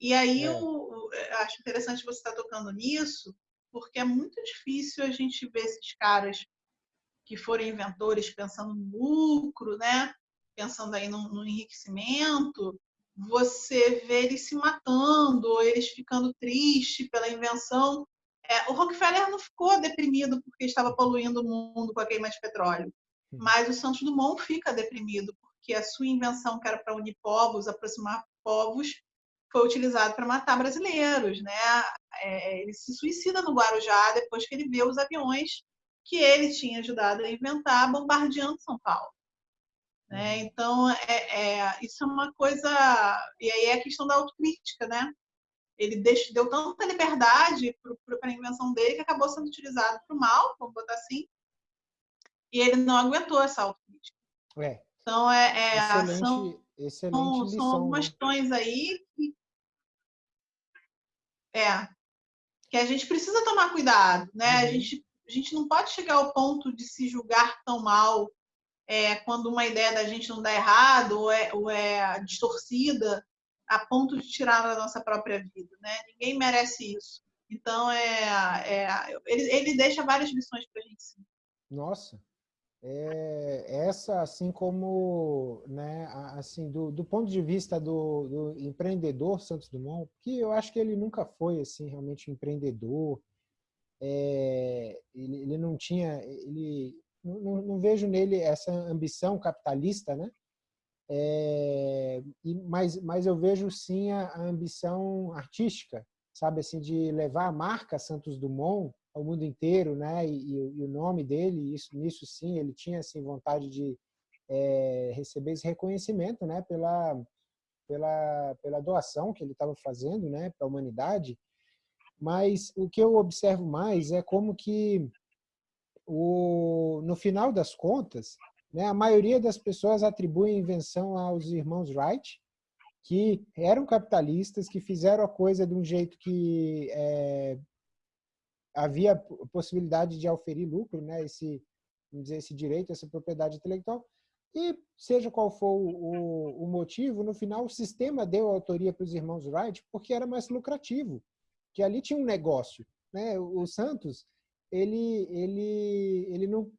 E aí é. eu, eu acho interessante você estar tocando nisso, porque é muito difícil a gente ver esses caras que foram inventores pensando no lucro, né? pensando aí no, no enriquecimento, você vê eles se matando, ou eles ficando tristes pela invenção. É, o Rockefeller não ficou deprimido porque estava poluindo o mundo com a queima de petróleo, mas o Santos Dumont fica deprimido porque a sua invenção, que era para unir povos, aproximar povos, foi utilizado para matar brasileiros, né? É, ele se suicida no Guarujá depois que ele vê os aviões que ele tinha ajudado a inventar bombardeando São Paulo. Né? Uhum. Então, é, é, isso é uma coisa. E aí é a questão da autocrítica, né? Ele deixou, deu tanta liberdade para a invenção dele que acabou sendo utilizado para o mal, vamos botar assim, e ele não aguentou essa autocrítica. É. Então, é, é excelente, são, excelente são, lição, são algumas né? questões aí que, é, que a gente precisa tomar cuidado, né? Uhum. A, gente, a gente não pode chegar ao ponto de se julgar tão mal é, quando uma ideia da gente não dá errado ou é, ou é distorcida a ponto de tirar da nossa própria vida, né? Ninguém merece isso. Então, é, é ele, ele deixa várias lições para a gente. Sim. Nossa, é, essa, assim como, né, assim, do, do ponto de vista do, do, empreendedor Santos Dumont, que eu acho que ele nunca foi, assim, realmente empreendedor, é, ele, ele não tinha, ele, não, não, vejo nele essa ambição capitalista, né, é, e, mas, mas eu vejo sim a, a ambição artística, sabe, assim, de levar a marca Santos Dumont ao mundo inteiro, né? E, e, o nome dele, isso, nisso sim, ele tinha assim vontade de é, receber esse reconhecimento né, pela, pela, pela doação que ele estava fazendo né, para a humanidade. Mas o que eu observo mais é como que, o, no final das contas, né, a maioria das pessoas atribui a invenção aos irmãos Wright, que eram capitalistas, que fizeram a coisa de um jeito que é, havia possibilidade de auferir lucro, né, esse, vamos dizer, esse direito, essa propriedade intelectual, e seja qual for o, o motivo, no final o sistema deu autoria para os irmãos Wright porque era mais lucrativo, que ali tinha um negócio. Né? O Santos, ele, ele, ele não,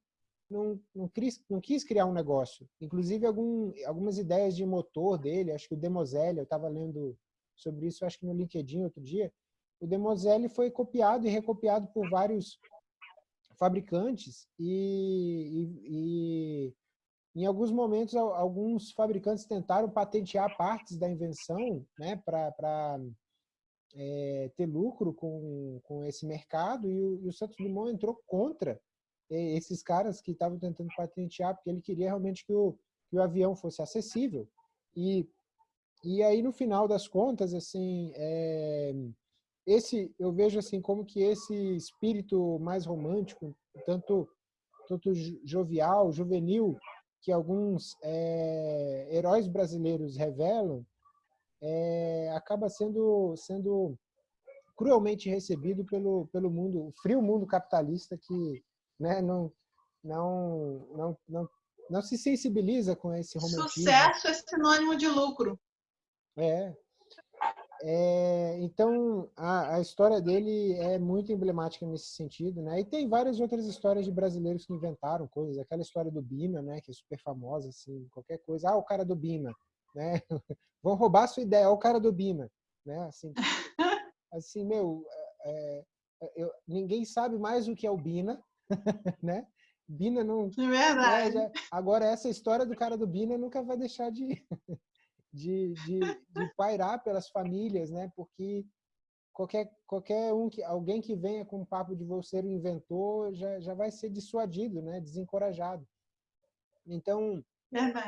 não, não, quis, não quis criar um negócio. Inclusive, algum, algumas ideias de motor dele, acho que o Demoselle, eu estava lendo sobre isso, acho que no LinkedIn outro dia, o Demoselle foi copiado e recopiado por vários fabricantes e, e, e em alguns momentos, alguns fabricantes tentaram patentear partes da invenção né, para é, ter lucro com, com esse mercado e o, e o Santos Dumont entrou contra esses caras que estavam tentando patentear, porque ele queria realmente que o, que o avião fosse acessível. E, e aí, no final das contas, assim, é, esse eu vejo assim como que esse espírito mais romântico, tanto, tanto jovial, juvenil, que alguns é, heróis brasileiros revelam, é, acaba sendo, sendo cruelmente recebido pelo, pelo mundo, o frio mundo capitalista que né, não, não, não, não, não se sensibiliza com esse romantismo. Sucesso é sinônimo de lucro. É, é, então, a, a, história dele é muito emblemática nesse sentido, né? E tem várias outras histórias de brasileiros que inventaram coisas. Aquela história do Bina, né? Que é super famosa, assim, qualquer coisa. Ah, o cara do Bina, né? <laughs> Vão roubar a sua ideia, é o cara do Bina, né? Assim, <laughs> assim meu, é, é, eu, ninguém sabe mais o que é o Bina, <laughs> né? Bina não... É verdade. É, já, agora, essa história do cara do Bina nunca vai deixar de de, de, de pairar pelas famílias, né? Porque qualquer, qualquer um que alguém que venha com um papo de você o inventor já, já vai ser dissuadido, né? Desencorajado. Então,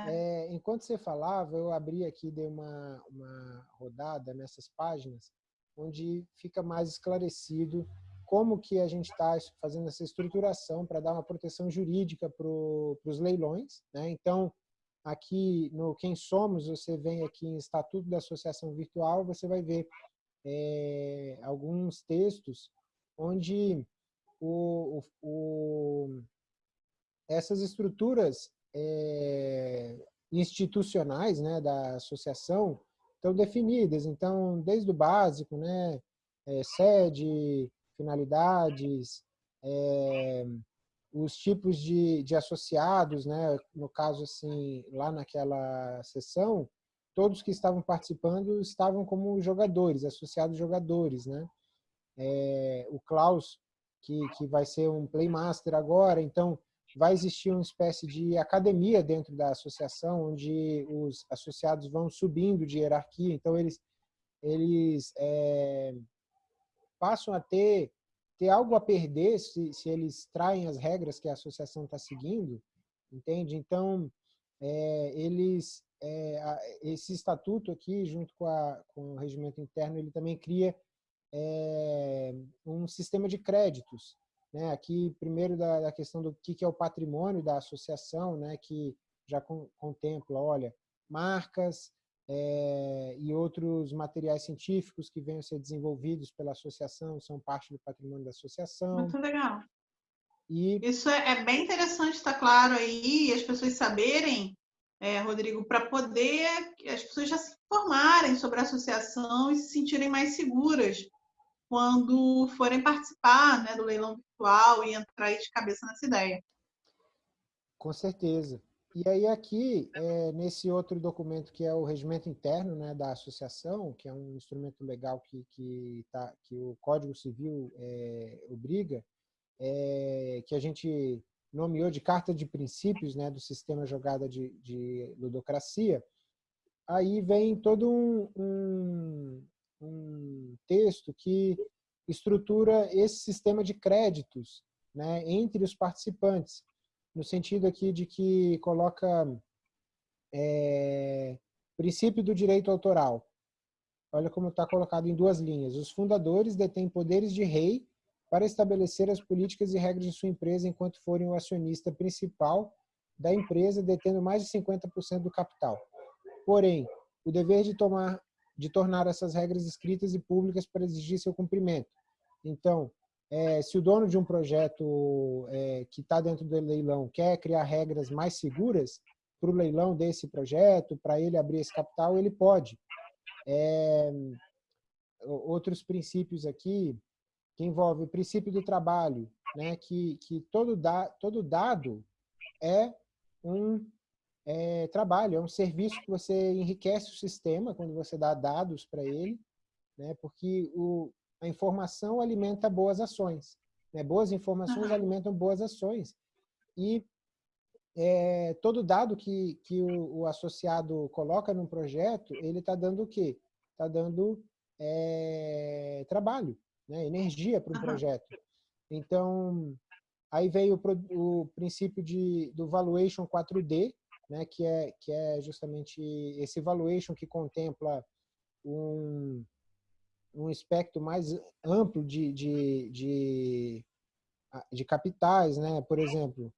é, enquanto você falava, eu abri aqui, dei uma, uma rodada nessas páginas, onde fica mais esclarecido como que a gente está fazendo essa estruturação para dar uma proteção jurídica para os leilões. Né? Então, Aqui no Quem Somos, você vem aqui em Estatuto da Associação Virtual, você vai ver é, alguns textos onde o, o, o, essas estruturas é, institucionais né, da associação estão definidas. Então, desde o básico, né, é, sede, finalidades, é, os tipos de, de associados, né? no caso, assim, lá naquela sessão, todos que estavam participando estavam como jogadores, associados jogadores. Né? É, o Klaus, que, que vai ser um playmaster agora, então vai existir uma espécie de academia dentro da associação, onde os associados vão subindo de hierarquia, então eles, eles é, passam a ter ter algo a perder se, se eles traem as regras que a associação está seguindo, entende? Então, é, eles, é, esse estatuto aqui, junto com, a, com o regimento interno, ele também cria é, um sistema de créditos. Né? Aqui, primeiro, da, da questão do que, que é o patrimônio da associação, né? que já com, contempla, olha, marcas, é, e outros materiais científicos que venham a ser desenvolvidos pela associação, são parte do patrimônio da associação. Muito legal. E... Isso é, é bem interessante, está claro aí, as pessoas saberem, é, Rodrigo, para poder as pessoas já se informarem sobre a associação e se sentirem mais seguras quando forem participar né, do leilão virtual e entrar de cabeça nessa ideia. Com certeza. E aí aqui, é, nesse outro documento que é o regimento interno né, da associação, que é um instrumento legal que, que, tá, que o Código Civil é, obriga, é, que a gente nomeou de Carta de Princípios né, do Sistema Jogada de, de Ludocracia, aí vem todo um, um, um texto que estrutura esse sistema de créditos né, entre os participantes no sentido aqui de que coloca é, princípio do direito autoral. Olha como está colocado em duas linhas. Os fundadores detêm poderes de rei para estabelecer as políticas e regras de sua empresa enquanto forem o acionista principal da empresa, detendo mais de 50% do capital. Porém, o dever de, tomar, de tornar essas regras escritas e públicas para exigir seu cumprimento. Então, é, se o dono de um projeto é, que está dentro do leilão quer criar regras mais seguras para o leilão desse projeto, para ele abrir esse capital, ele pode. É, outros princípios aqui, que envolve o princípio do trabalho, né, que, que todo, da, todo dado é um é, trabalho, é um serviço que você enriquece o sistema quando você dá dados para ele, né, porque o, a informação alimenta boas ações. Né, boas informações uhum. alimentam boas ações. E é, todo dado que, que o, o, associado coloca num projeto, ele está dando o quê? Está dando é, trabalho né, energia para um uhum. projeto. Então, aí veio o, o princípio de, do valuation 4D, né, que, é, que é justamente esse valuation que contempla um, um espectro mais amplo de, de, de, de capitais, né? por exemplo,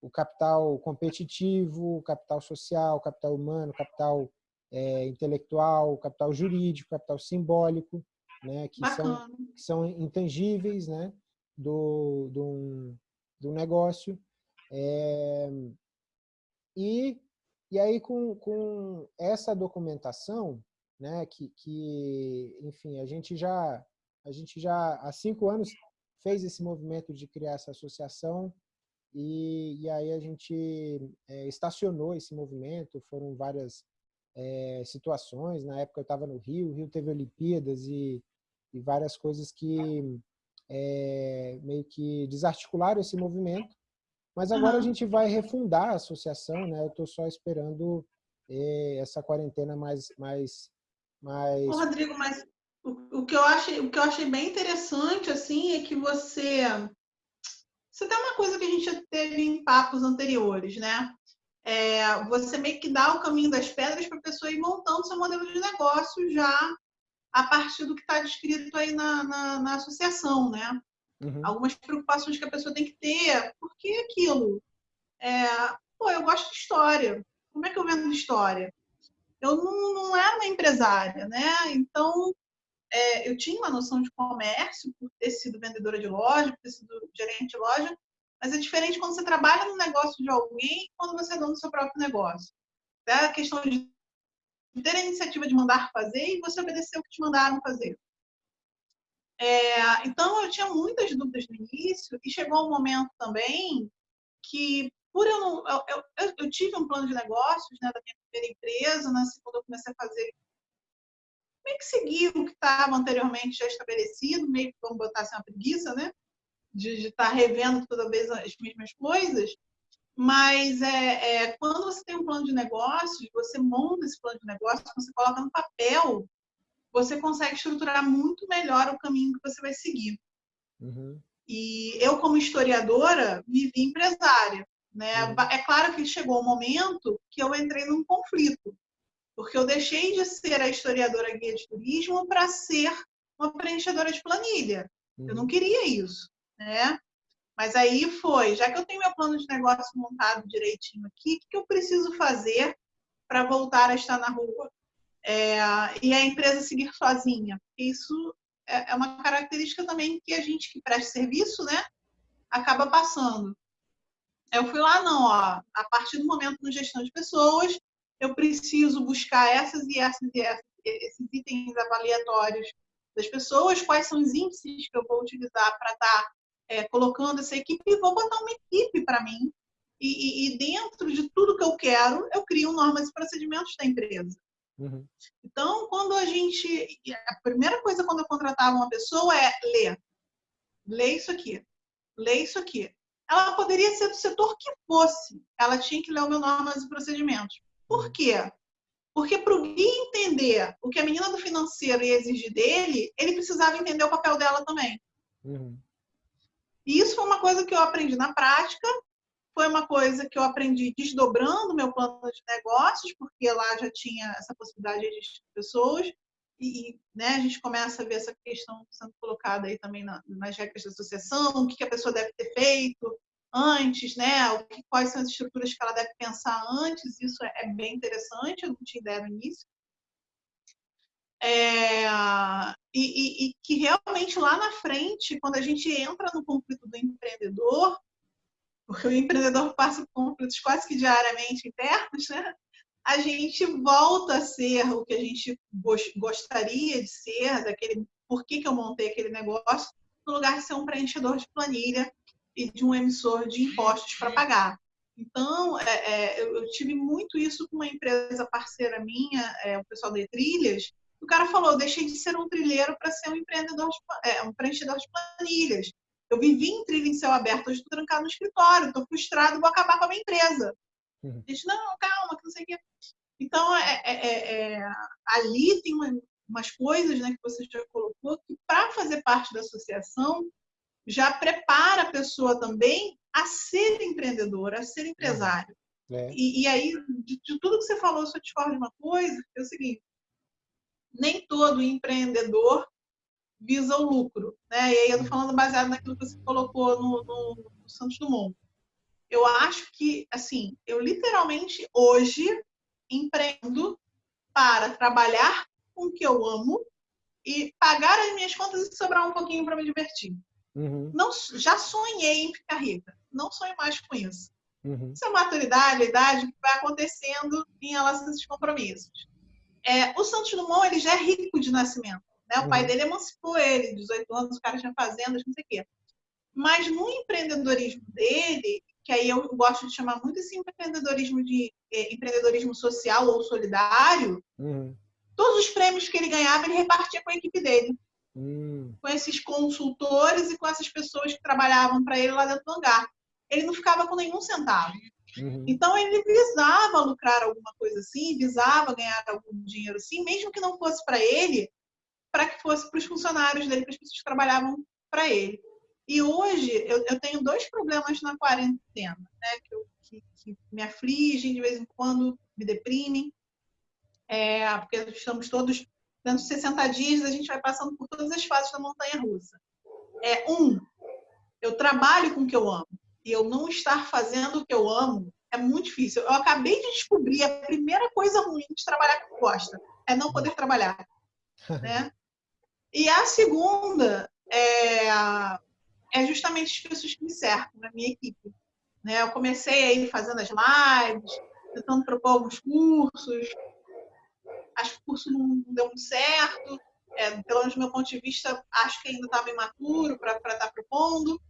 o capital competitivo, o capital social, o capital humano, o capital é, intelectual, o capital jurídico, o capital simbólico né, que, são, que são intangíveis né, do, do, do negócio. É, e, e aí, com, com essa documentação, né, que, que, enfim, a gente já, a gente já há cinco anos fez esse movimento de criar essa associação e, e aí a gente é, estacionou esse movimento, foram várias é, situações. Na época eu estava no Rio, o Rio teve Olimpíadas e, e várias coisas que é, meio que desarticularam esse movimento. Mas agora a gente vai refundar a associação, né? Eu estou só esperando essa quarentena mais, mais, mais. Ô, Rodrigo, mas o, o, que eu achei, o que eu achei bem interessante assim é que você você tem uma coisa que a gente já teve em papos anteriores, né? é, você meio que dá o caminho das pedras para a pessoa ir montando seu modelo de negócio já a partir do que está descrito aí na, na, na associação, né? Uhum. Algumas preocupações que a pessoa tem que ter, porque aquilo. É, pô, eu gosto de história. Como é que eu vendo história? Eu não, não era uma empresária, né? Então, é, eu tinha uma noção de comércio por ter sido vendedora de loja, por ter sido gerente de loja, mas é diferente quando você trabalha no negócio de alguém e quando você é dono do seu próprio negócio. É a questão de ter a iniciativa de mandar fazer e você obedecer o que te mandaram fazer. É, então, eu tinha muitas dúvidas no início e chegou um momento também que, por eu não... Eu, eu, eu tive um plano de negócios né, da minha primeira empresa, na segunda eu comecei a fazer meio que seguir o que estava anteriormente já estabelecido, meio que, vamos botar assim, uma preguiça, né? de estar tá revendo toda vez as mesmas coisas, mas é, é, quando você tem um plano de negócios, você monta esse plano de negócio, você coloca no papel, você consegue estruturar muito melhor o caminho que você vai seguir. Uhum. E eu, como historiadora, me vi empresária. Né? Uhum. É claro que chegou um momento que eu entrei num conflito, porque eu deixei de ser a historiadora guia de turismo para ser uma preenchedora de planilha. Eu não uhum. queria isso né? Mas aí foi, já que eu tenho meu plano de negócio montado direitinho aqui, o que eu preciso fazer para voltar a estar na rua? É, e a empresa seguir sozinha. Isso é, é uma característica também que a gente que presta serviço, né, acaba passando. Eu fui lá, não, ó, a partir do momento no gestão de pessoas, eu preciso buscar essas e essas e essas, esses itens avaliatórios das pessoas, quais são os índices que eu vou utilizar para estar é, colocando essa equipe e vou botar uma equipe para mim. E, e, e, dentro de tudo que eu quero, eu crio normas e procedimentos da empresa. Uhum. Então, quando a gente. A primeira coisa quando eu contratava uma pessoa é ler. Lê isso aqui. Lê isso aqui. Ela poderia ser do setor que fosse. Ela tinha que ler o meu normas e procedimentos. Por uhum. quê? Porque para o Gui entender o que a menina do financeiro ia exigir dele, ele precisava entender o papel dela também. Uhum. E isso foi uma coisa que eu aprendi na prática, foi uma coisa que eu aprendi desdobrando meu plano de negócios, porque lá já tinha essa possibilidade de pessoas, e né, a gente começa a ver essa questão sendo colocada aí também nas regras da associação, o que a pessoa deve ter feito antes, né, o que, quais são as estruturas que ela deve pensar antes, isso é, é bem interessante, eu não tinha ideia no início. É, e, e, e, que realmente lá na frente, quando a gente entra no conflito do empreendedor, porque o empreendedor passa por conflitos quase que diariamente internos, né? A gente volta a ser o que a gente gostaria de ser, daquele por que, que eu montei aquele negócio, no lugar de ser um preenchedor de planilha e de um emissor de impostos para pagar. Então, é, é, eu, tive muito isso com uma empresa parceira minha, é, o pessoal de Trilhas. O cara falou: eu deixei de ser um trilheiro para ser um empreendedor, de, é, um preenchedor de planilhas. Eu vivi em trilha em céu aberto, hoje estou trancado no escritório, estou frustrado, vou acabar com a minha empresa. Uhum. Diz, não, calma, que não sei o quê. Então, é, é, é, é ali tem uma, umas coisas né, que você já colocou que, para fazer parte da associação, já prepara a pessoa também a ser empreendedora, a ser empresário. É. E, e, aí, de, de, tudo que você falou, eu só discordo de uma coisa, é o seguinte, nem todo empreendedor visa o lucro. Né? E aí eu estou falando baseado naquilo que você colocou no, no, no Santos Dumont eu acho que, assim, eu literalmente hoje empreendo para trabalhar com o que eu amo e pagar as minhas contas e sobrar um pouquinho para me divertir. Uhum. Não, já sonhei em ficar rica, não sonho mais com isso. Uhum. Isso é maturidade, a idade que vai acontecendo em relação a esses compromissos. É, o Santos Dumont ele já é rico de nascimento. Né? O uhum. pai dele emancipou ele, 18 anos, o cara tinha fazendas, não sei o quê. Mas no empreendedorismo dele, que aí eu gosto de chamar muito esse empreendedorismo de eh, empreendedorismo social ou solidário. Uhum. Todos os prêmios que ele ganhava, ele repartia com a equipe dele. Uhum. Com esses consultores e com essas pessoas que trabalhavam para ele lá dentro do hangar. Ele não ficava com nenhum centavo. Uhum. Então ele visava lucrar alguma coisa assim, visava ganhar algum dinheiro assim, mesmo que não fosse para ele, para que fosse para os funcionários dele, para as pessoas que trabalhavam para ele. E hoje eu, eu tenho dois problemas na quarentena, né? Que, eu, que, que, me afligem de vez em quando, me deprimem. É, porque estamos todos, dentro de 60 dias, a gente vai passando por todas as fases da montanha russa. É, um, eu trabalho com o que eu amo. E eu não estar fazendo o que eu amo é muito difícil. Eu acabei de descobrir a primeira coisa ruim de trabalhar com gosta é não poder trabalhar. né? <laughs> E a segunda é é justamente as pessoas que me cercam, na minha equipe. Né? Eu comecei aí fazendo as lives, tentando propor alguns cursos. Acho que o curso não deu muito certo. É, pelo menos do meu ponto de vista, acho que ainda estava imaturo para estar tá propondo.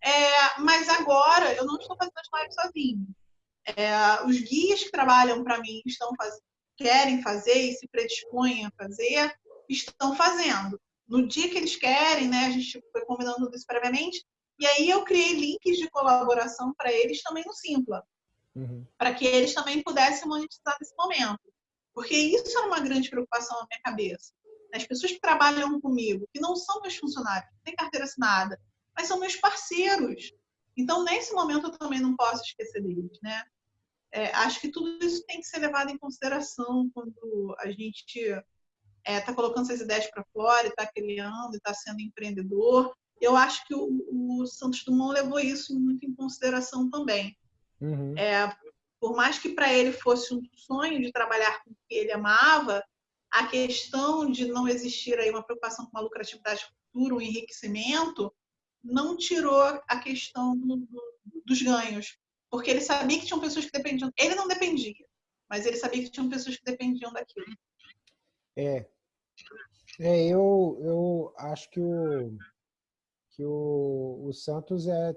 É, mas agora eu não estou fazendo as lives sozinho. É, os guias que trabalham para mim estão faz... querem fazer e se predispõem a fazer, estão fazendo no dia que eles querem, né? A gente foi combinando tudo isso previamente. E aí eu criei links de colaboração para eles também no Simpla, uhum. para que eles também pudessem monetizar nesse momento. Porque isso era uma grande preocupação na minha cabeça. As pessoas que trabalham comigo, que não são meus funcionários, não têm carteira assinada, mas são meus parceiros. Então, nesse momento, eu também não posso esquecer deles, né? É, acho que tudo isso tem que ser levado em consideração quando a gente está é, tá colocando essas ideias para fora, está criando, está sendo empreendedor. Eu acho que o, o, Santos Dumont levou isso muito em consideração também. Uhum. É, por mais que para ele fosse um sonho de trabalhar com o que ele amava, a questão de não existir aí uma preocupação com a lucratividade futura, um enriquecimento, não tirou a questão do, do, dos ganhos. Porque ele sabia que tinham pessoas que dependiam. Ele não dependia, mas ele sabia que tinham pessoas que dependiam daquilo. É, é, eu, eu acho que o, que o, o Santos é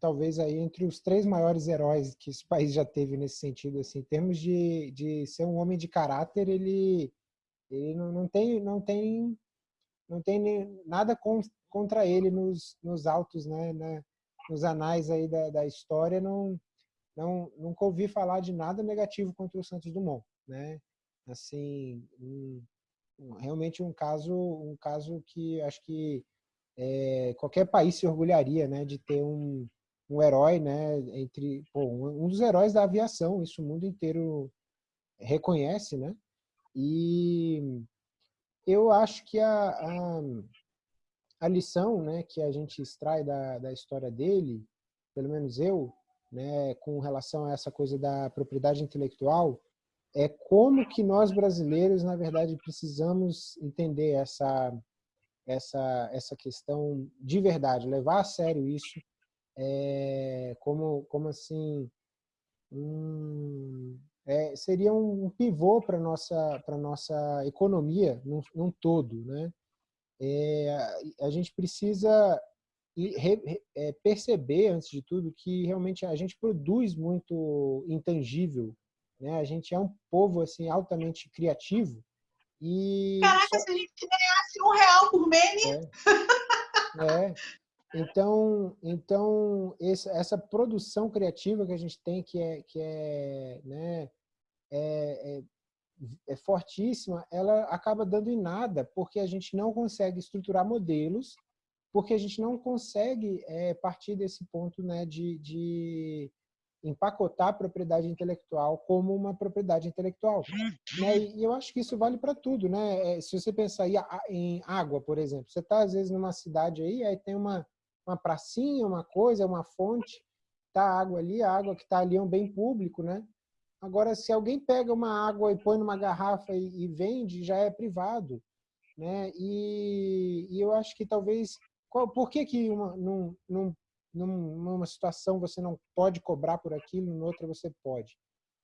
talvez aí entre os três maiores heróis que esse <laughs> país já teve nesse sentido, assim, em termos de, de ser um homem de caráter, ele, ele não, não tem não tem não tem nada contra ele nos, nos autos, né, né, nos anais aí da, da história, não, não nunca ouvi falar de nada negativo contra o Santos Dumont, né? Assim, um, realmente um caso, um caso que acho que é, qualquer país se orgulharia né, de ter um, um herói, né? Entre pô, um dos heróis da aviação, isso o mundo inteiro reconhece, né? E eu acho que a, a, a lição, né, que a gente extrai da, da história dele, pelo menos eu, né, com relação a essa coisa da propriedade intelectual, é como que nós brasileiros, na verdade, precisamos entender essa essa essa questão de verdade, levar a sério isso, é, como como assim um, é, seria um pivô para nossa para nossa economia num, num todo, né? É, a gente precisa é, perceber antes de tudo que realmente a gente produz muito intangível, né? A gente é um povo assim altamente criativo e caraca só... se a gente ganhasse um real por meme é, é. Então, então essa, produção criativa que a gente tem, que é, que é, né, é, é, é fortíssima, ela acaba dando em nada, porque a gente não consegue estruturar modelos, porque a gente não consegue é, partir desse ponto né, de, de empacotar a propriedade intelectual como uma propriedade intelectual. Né? E eu acho que isso vale para tudo. Né? É, se você pensar em água, por exemplo, você está às vezes numa cidade aí, aí tem uma, uma pracinha, uma coisa, uma fonte, tá a água ali, a água que está ali é um bem público, né? Agora, se alguém pega uma água e põe numa garrafa e, e vende, já é privado, né? E, e, eu acho que talvez, qual, por que que uma, num, num, numa situação você não pode cobrar por aquilo, em outra você pode?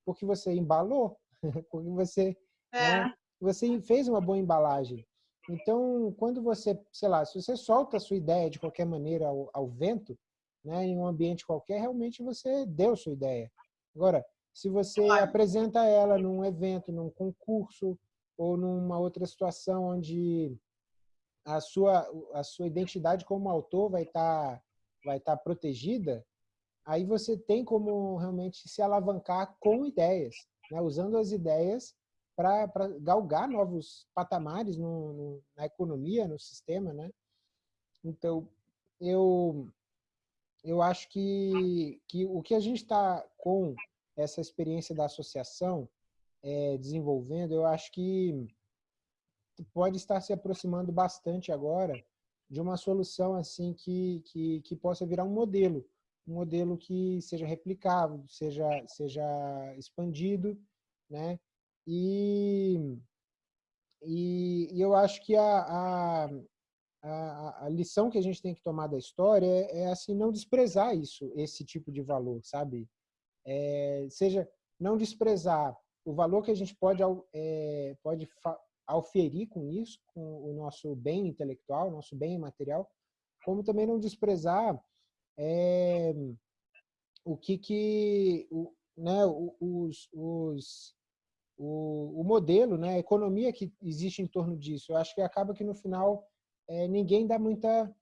Porque você embalou, <laughs> porque você, é. né, você fez uma boa embalagem. Então, quando você, sei lá, se você solta a sua ideia de qualquer maneira ao, ao vento, né, em um ambiente qualquer, realmente você deu sua ideia. Agora, se você claro. apresenta ela num evento, num concurso ou numa outra situação onde a sua a sua identidade como autor vai estar tá, vai estar protegida, aí você tem como realmente se alavancar com ideias, né, usando as ideias para galgar novos patamares no, no, na economia, no sistema, né? Então, eu, eu acho que, que o que a gente está com essa experiência da associação é, desenvolvendo, eu acho que pode estar se aproximando bastante agora de uma solução assim que, que, que possa virar um modelo, um modelo que seja replicável, seja, seja expandido, né? E, e, e eu acho que a, a, a, a, lição que a gente tem que tomar da história é, é, assim não desprezar isso, esse tipo de valor, sabe? É, seja não desprezar o valor que a gente pode é, pode auferir com isso, com o nosso bem intelectual, nosso bem material, como também não desprezar é, o que que o, né, os, os o, o modelo, né, a economia que existe em torno disso. Eu acho que acaba que no final é, ninguém dá muita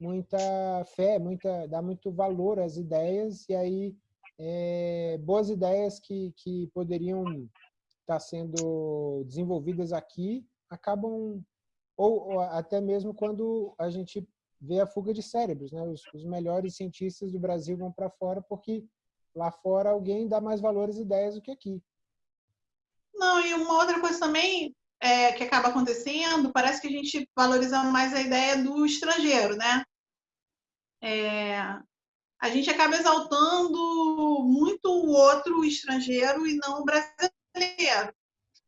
muita fé, muita dá muito valor às ideias e aí é, boas ideias que, que poderiam estar sendo desenvolvidas aqui acabam ou, ou até mesmo quando a gente vê a fuga de cérebros, né? Os, os melhores cientistas do Brasil vão para fora porque lá fora alguém dá mais valor às ideias do que aqui. Não, e uma outra coisa também é, que acaba acontecendo, parece que a gente valoriza mais a ideia do estrangeiro, né? É, a gente acaba exaltando muito o outro estrangeiro e não o brasileiro.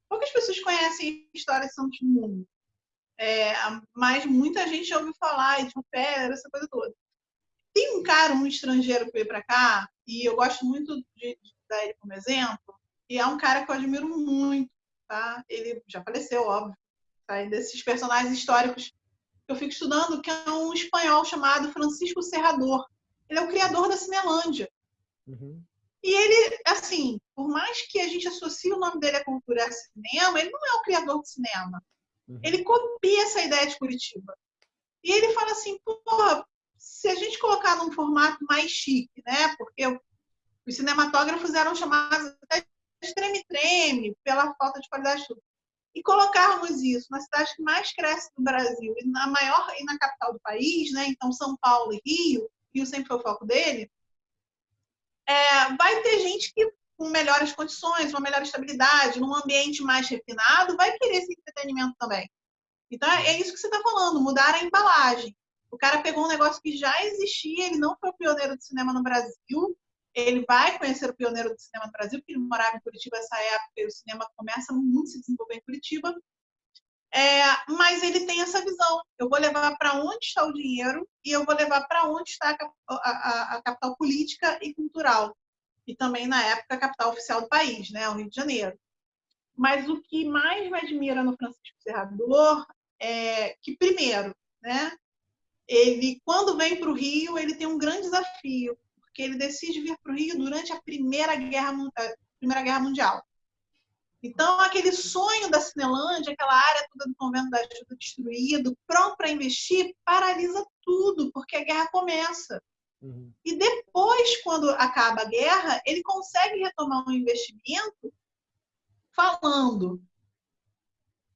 Poucas pessoas conhecem a história de Santos é, mas muita gente ouviu falar de Fera, essa coisa toda. Tem um cara, um estrangeiro que veio para cá, e eu gosto muito de, de dar ele como exemplo, e é um cara que eu admiro muito, tá? Ele já faleceu, óbvio, tá? E desses personagens históricos que eu fico estudando, que é um espanhol chamado Francisco Serrador. Ele é o criador da Cinelândia. Uhum. E ele, assim, por mais que a gente associe o nome dele à cultura a cinema, ele não é o criador do cinema. Uhum. Ele copia essa ideia de Curitiba. E ele fala assim, porra, se a gente colocar num formato mais chique, né? Porque os cinematógrafos eram chamados até treme-treme pela falta de qualidade de tudo. E colocarmos isso na cidade que mais cresce do Brasil e na maior e na capital do país, né? Então São Paulo e Rio, Rio sempre foi o foco dele. é, vai ter gente que com melhores condições, uma melhor estabilidade, num ambiente mais refinado, vai querer esse entretenimento também. Então, é isso que você está falando, mudar a embalagem. O cara pegou um negócio que já existia, ele não foi pioneiro do cinema no Brasil, ele vai conhecer o pioneiro do cinema no Brasil, porque ele morava em Curitiba nessa época e o cinema começa muito a se desenvolver em Curitiba. É, mas ele tem essa visão. Eu vou levar para onde está o dinheiro e eu vou levar para onde está a, a, a, capital política e cultural. E também, na época, a capital oficial do país, né, o Rio de Janeiro. Mas o que mais me admira no Francisco Serrador é que, primeiro, né, ele, quando vem para o Rio, ele tem um grande desafio, porque ele decide vir para o Rio durante a Primeira Guerra, a Primeira Guerra Mundial. Então, aquele sonho da Cinelândia, aquela área toda do convento da ajuda destruído, pronto para investir, paralisa tudo, porque a guerra começa. Uhum. E depois, quando acaba a guerra, ele consegue retomar um investimento falando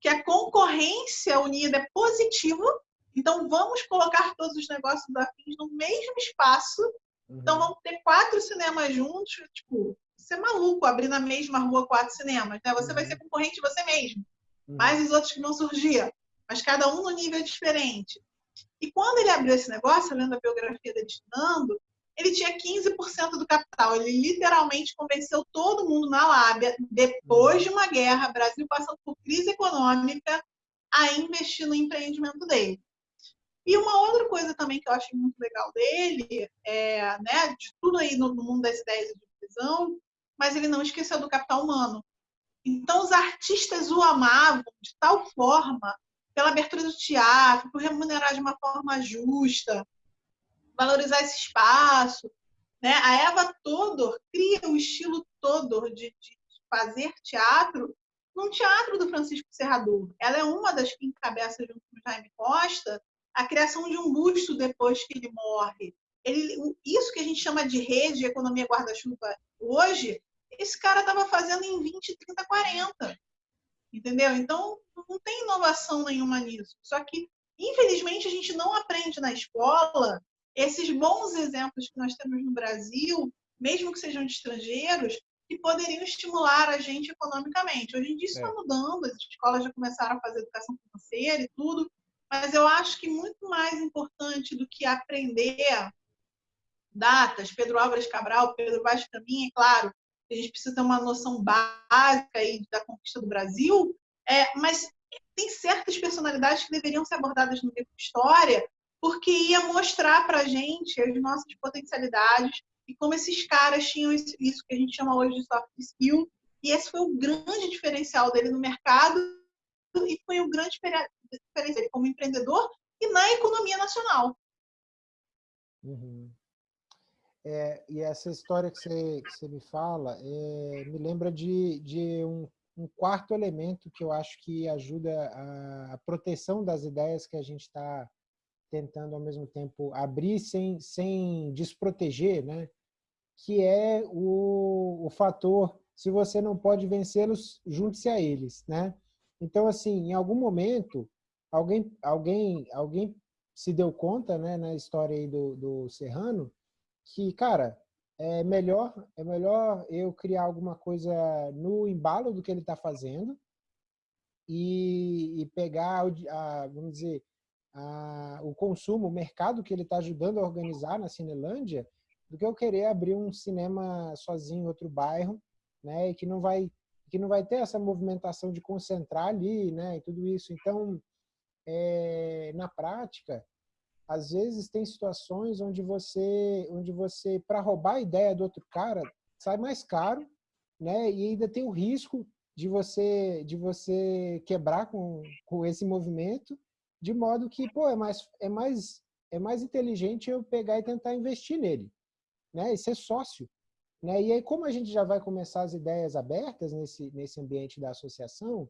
que a concorrência unida é positiva, então vamos colocar todos os negócios da FIS no mesmo espaço. Uhum. Então vamos ter quatro cinemas juntos, tipo, você é maluco abrir na mesma rua quatro cinemas, né? Você uhum. vai ser concorrente de você mesmo. Uhum. Mais os outros que vão surgir, mas cada um no nível diferente. E quando ele abriu esse negócio, lendo a biografia dele estudando, ele tinha 15% do capital. Ele literalmente convenceu todo mundo na lábia, depois de uma guerra, Brasil passando por crise econômica, a investir no empreendimento dele. E uma outra coisa também que eu achei muito legal dele, é, né, de tudo aí no, mundo das ideias de divisão, mas ele não esqueceu do capital humano. Então, os artistas o amavam de tal forma, pela abertura do teatro, por remunerar de uma forma justa, valorizar esse espaço. Né? A Eva Todor cria o estilo Todor de, de fazer teatro num teatro do Francisco Serrador. Ela é uma das que encabeça, junto com Jaime Costa, a criação de um busto depois que ele morre. Ele, isso que a gente chama de rede de economia guarda-chuva hoje, esse cara estava fazendo em 20, 30, 40. Entendeu? Então, não tem inovação nenhuma nisso. Só que, infelizmente, a gente não aprende na escola esses bons exemplos que nós temos no Brasil, mesmo que sejam de estrangeiros, que poderiam estimular a gente economicamente. Hoje em dia isso está é. mudando, as escolas já começaram a fazer educação financeira e tudo, mas eu acho que muito mais importante do que aprender datas, Pedro Álvares Cabral, Pedro Vaz Caminha, é claro, a gente precisa ter uma noção básica aí da conquista do Brasil, é, mas tem certas personalidades que deveriam ser abordadas no livro de história porque ia mostrar para a gente as nossas potencialidades e como esses caras tinham isso que a gente chama hoje de soft skill. E esse foi o grande diferencial dele no mercado e foi o grande diferencial dele como empreendedor e na economia nacional. Uhum. É, e essa história que você, que você me fala é, me lembra de, de um, um, quarto elemento que eu acho que ajuda a, a proteção das ideias que a gente está tentando ao mesmo tempo abrir sem, sem desproteger, né? que é o, o fator, se você não pode vencê-los, junte-se a eles. Né? Então, assim, em algum momento, alguém, alguém, alguém se deu conta né, na história aí do, do Serrano que, cara, é melhor, é melhor eu criar alguma coisa no embalo do que ele está fazendo e, e pegar, a, vamos dizer, a, o consumo, o mercado que ele está ajudando a organizar na Cinelândia, do que eu querer abrir um cinema sozinho em outro bairro, né, e que não vai que não vai ter essa movimentação de concentrar ali, né, e tudo isso. Então, é, na prática, às vezes tem situações onde você, onde você para roubar a ideia do outro cara, sai mais caro, né, e ainda tem o risco de você de você quebrar com, com esse movimento de modo que, pô, é mais, é mais, é mais inteligente eu pegar e tentar investir nele, né? E ser sócio. Né? E aí, como a gente já vai começar as ideias abertas nesse, nesse ambiente da associação,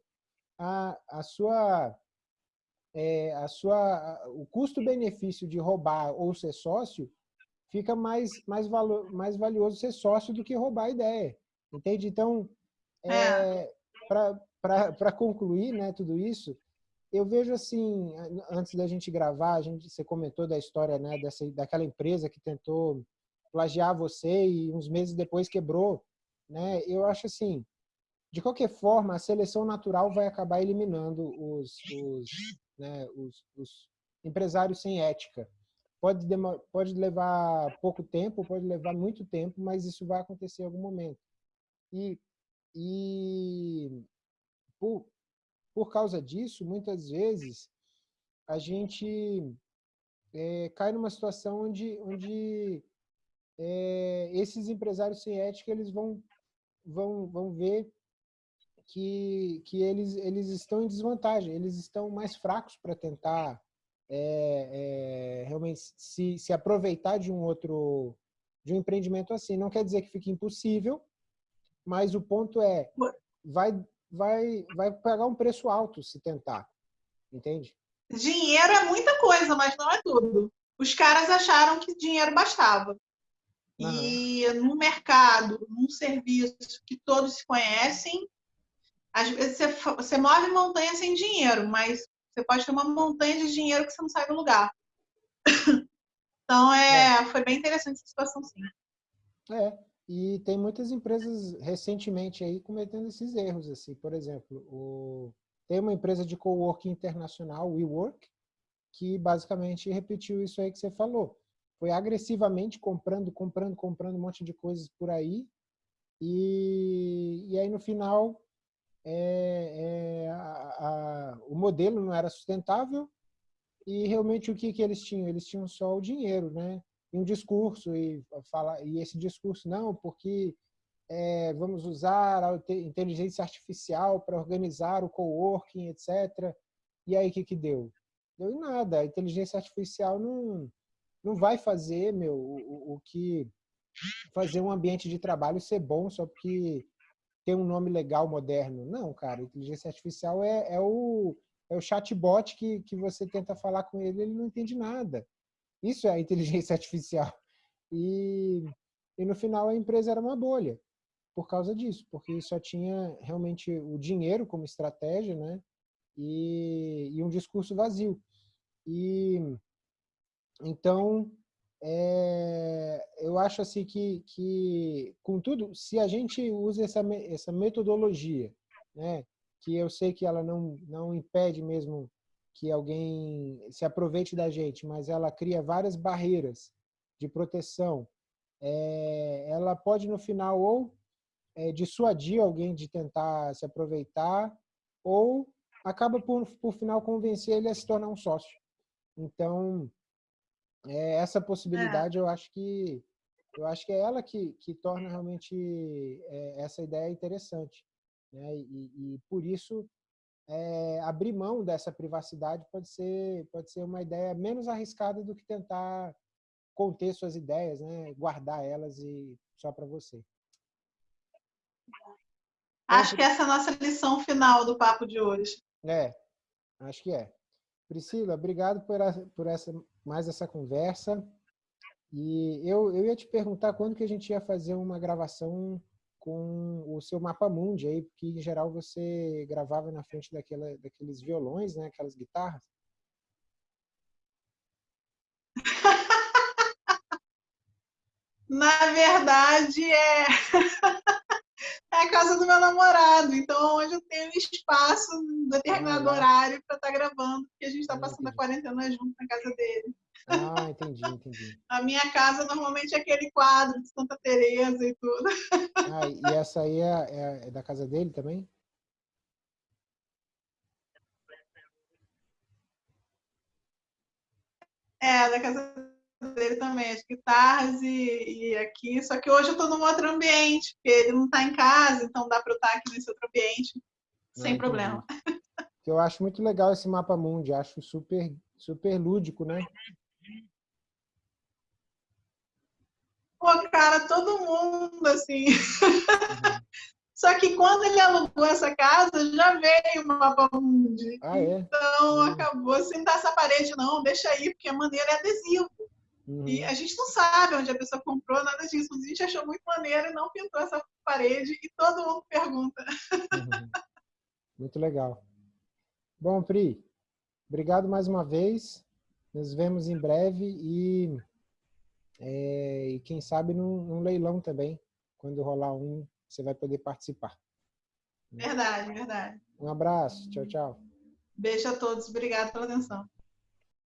a, a sua, é, a sua, o custo-benefício de roubar ou ser sócio fica mais, mais, valor, mais valioso ser sócio do que roubar a ideia. Entende? Então, é, é. para concluir né, tudo isso, eu vejo assim, antes da gente gravar, a gente, você comentou da história né, dessa, daquela empresa que tentou plagiar você e uns meses depois quebrou, né? Eu acho assim, de qualquer forma, a seleção natural vai acabar eliminando os, os, né, os, os empresários sem ética. Pode, pode levar pouco tempo, pode levar muito tempo, mas isso vai acontecer em algum momento. E, e por, por causa disso, muitas vezes, a gente é, cai numa situação onde, onde é, esses empresários sem ética eles vão, vão, vão ver que, que eles, eles estão em desvantagem, eles estão mais fracos para tentar é, é, realmente se, se aproveitar de um outro de um empreendimento assim. Não quer dizer que fique impossível, mas o ponto é vai vai vai pagar um preço alto se tentar, entende? Dinheiro é muita coisa, mas não é tudo. Os caras acharam que dinheiro bastava. Uhum. E no mercado, num serviço que todos se conhecem, às vezes você, você move montanha sem dinheiro, mas você pode ter uma montanha de dinheiro que você não sai do lugar. <coughs> Então, é, é. foi bem interessante essa situação, sim. É, e tem muitas empresas recentemente aí cometendo esses erros, assim, por exemplo, o... tem uma empresa de coworking internacional, WeWork, que basicamente repetiu isso aí que você falou. Foi agressivamente comprando, comprando, comprando um monte de coisas por aí, e, e aí no final é, é, a, a, o modelo não era sustentável e realmente o que, que eles tinham? Eles tinham só o dinheiro, né? E um discurso, e, fala, e esse discurso, não, porque é, vamos usar a inteligência artificial para organizar o coworking, etc. E aí, o que, que deu? Deu em nada. A inteligência artificial não, não vai fazer meu, o, o que fazer um ambiente de trabalho ser bom só porque tem um nome legal, moderno. Não, cara, inteligência artificial é, é, o, é o chatbot que, que você tenta falar com ele ele não entende nada. Isso é inteligência <laughs> artificial. E, e no final a empresa era uma bolha por causa disso, porque só tinha realmente o dinheiro como estratégia, né? E, e um discurso vazio. E então é, eu acho assim que, que, contudo, se a gente usa essa, essa metodologia, né, que eu sei que ela não, não impede mesmo que alguém se aproveite da gente, mas ela cria várias barreiras de proteção, é, ela pode no final ou é, dissuadir alguém de tentar se aproveitar, ou acaba por, por final convencer ele a se tornar um sócio. Então, é, essa possibilidade é. eu acho que eu acho que é ela que, que torna realmente é, essa ideia interessante. Né? E, e por isso, é, abrir mão dessa privacidade pode ser, pode ser uma ideia menos arriscada do que tentar conter suas ideias, né? guardar elas e só para você. Acho que essa é a nossa lição final do papo de hoje. É, acho que é. Priscila, obrigado por, por essa, mais essa conversa. E eu, eu ia te perguntar quando que a gente ia fazer uma gravação com o seu mapa mundi aí, porque em geral você gravava na frente daquela, daqueles violões, né, aquelas guitarras. <laughs> Na verdade, é <laughs> é a casa do meu namorado. Então, hoje eu tenho espaço em determinado ah, horário para estar tá gravando, porque a gente está passando a quarentena junto na casa dele. Ah, entendi, entendi. <laughs> a minha casa normalmente é aquele quadro de Santa Teresa e tudo. <laughs> Ah, e essa aí é, é, é da casa dele também? É, da casa dele também, as guitarras e, e, aqui. Só que hoje eu estou num outro ambiente, porque ele não está em casa, então dá para eu estar aqui nesse outro ambiente sem ah, problema. Eu acho muito legal esse mapa mundi, acho super, super lúdico, né? Pô, cara, todo mundo, assim. Uhum. <laughs> Só que quando ele alugou essa casa, já veio o mapa mundi. Ah, é? Então, uhum. acabou assim, dar essa parede, não, deixa aí, porque a maneira é adesivo. Uhum. E a gente não sabe onde a pessoa comprou, nada disso. A gente achou muito maneiro e não pintou essa parede e todo mundo pergunta. Uhum. Muito legal. Bom, Pri, obrigado mais uma vez. Nos vemos em breve e É, e quem sabe num, num leilão também, quando rolar um, você vai poder participar. Verdade, verdade. Um abraço. Tchau, tchau. Beijo a todos. Obrigada pela atenção.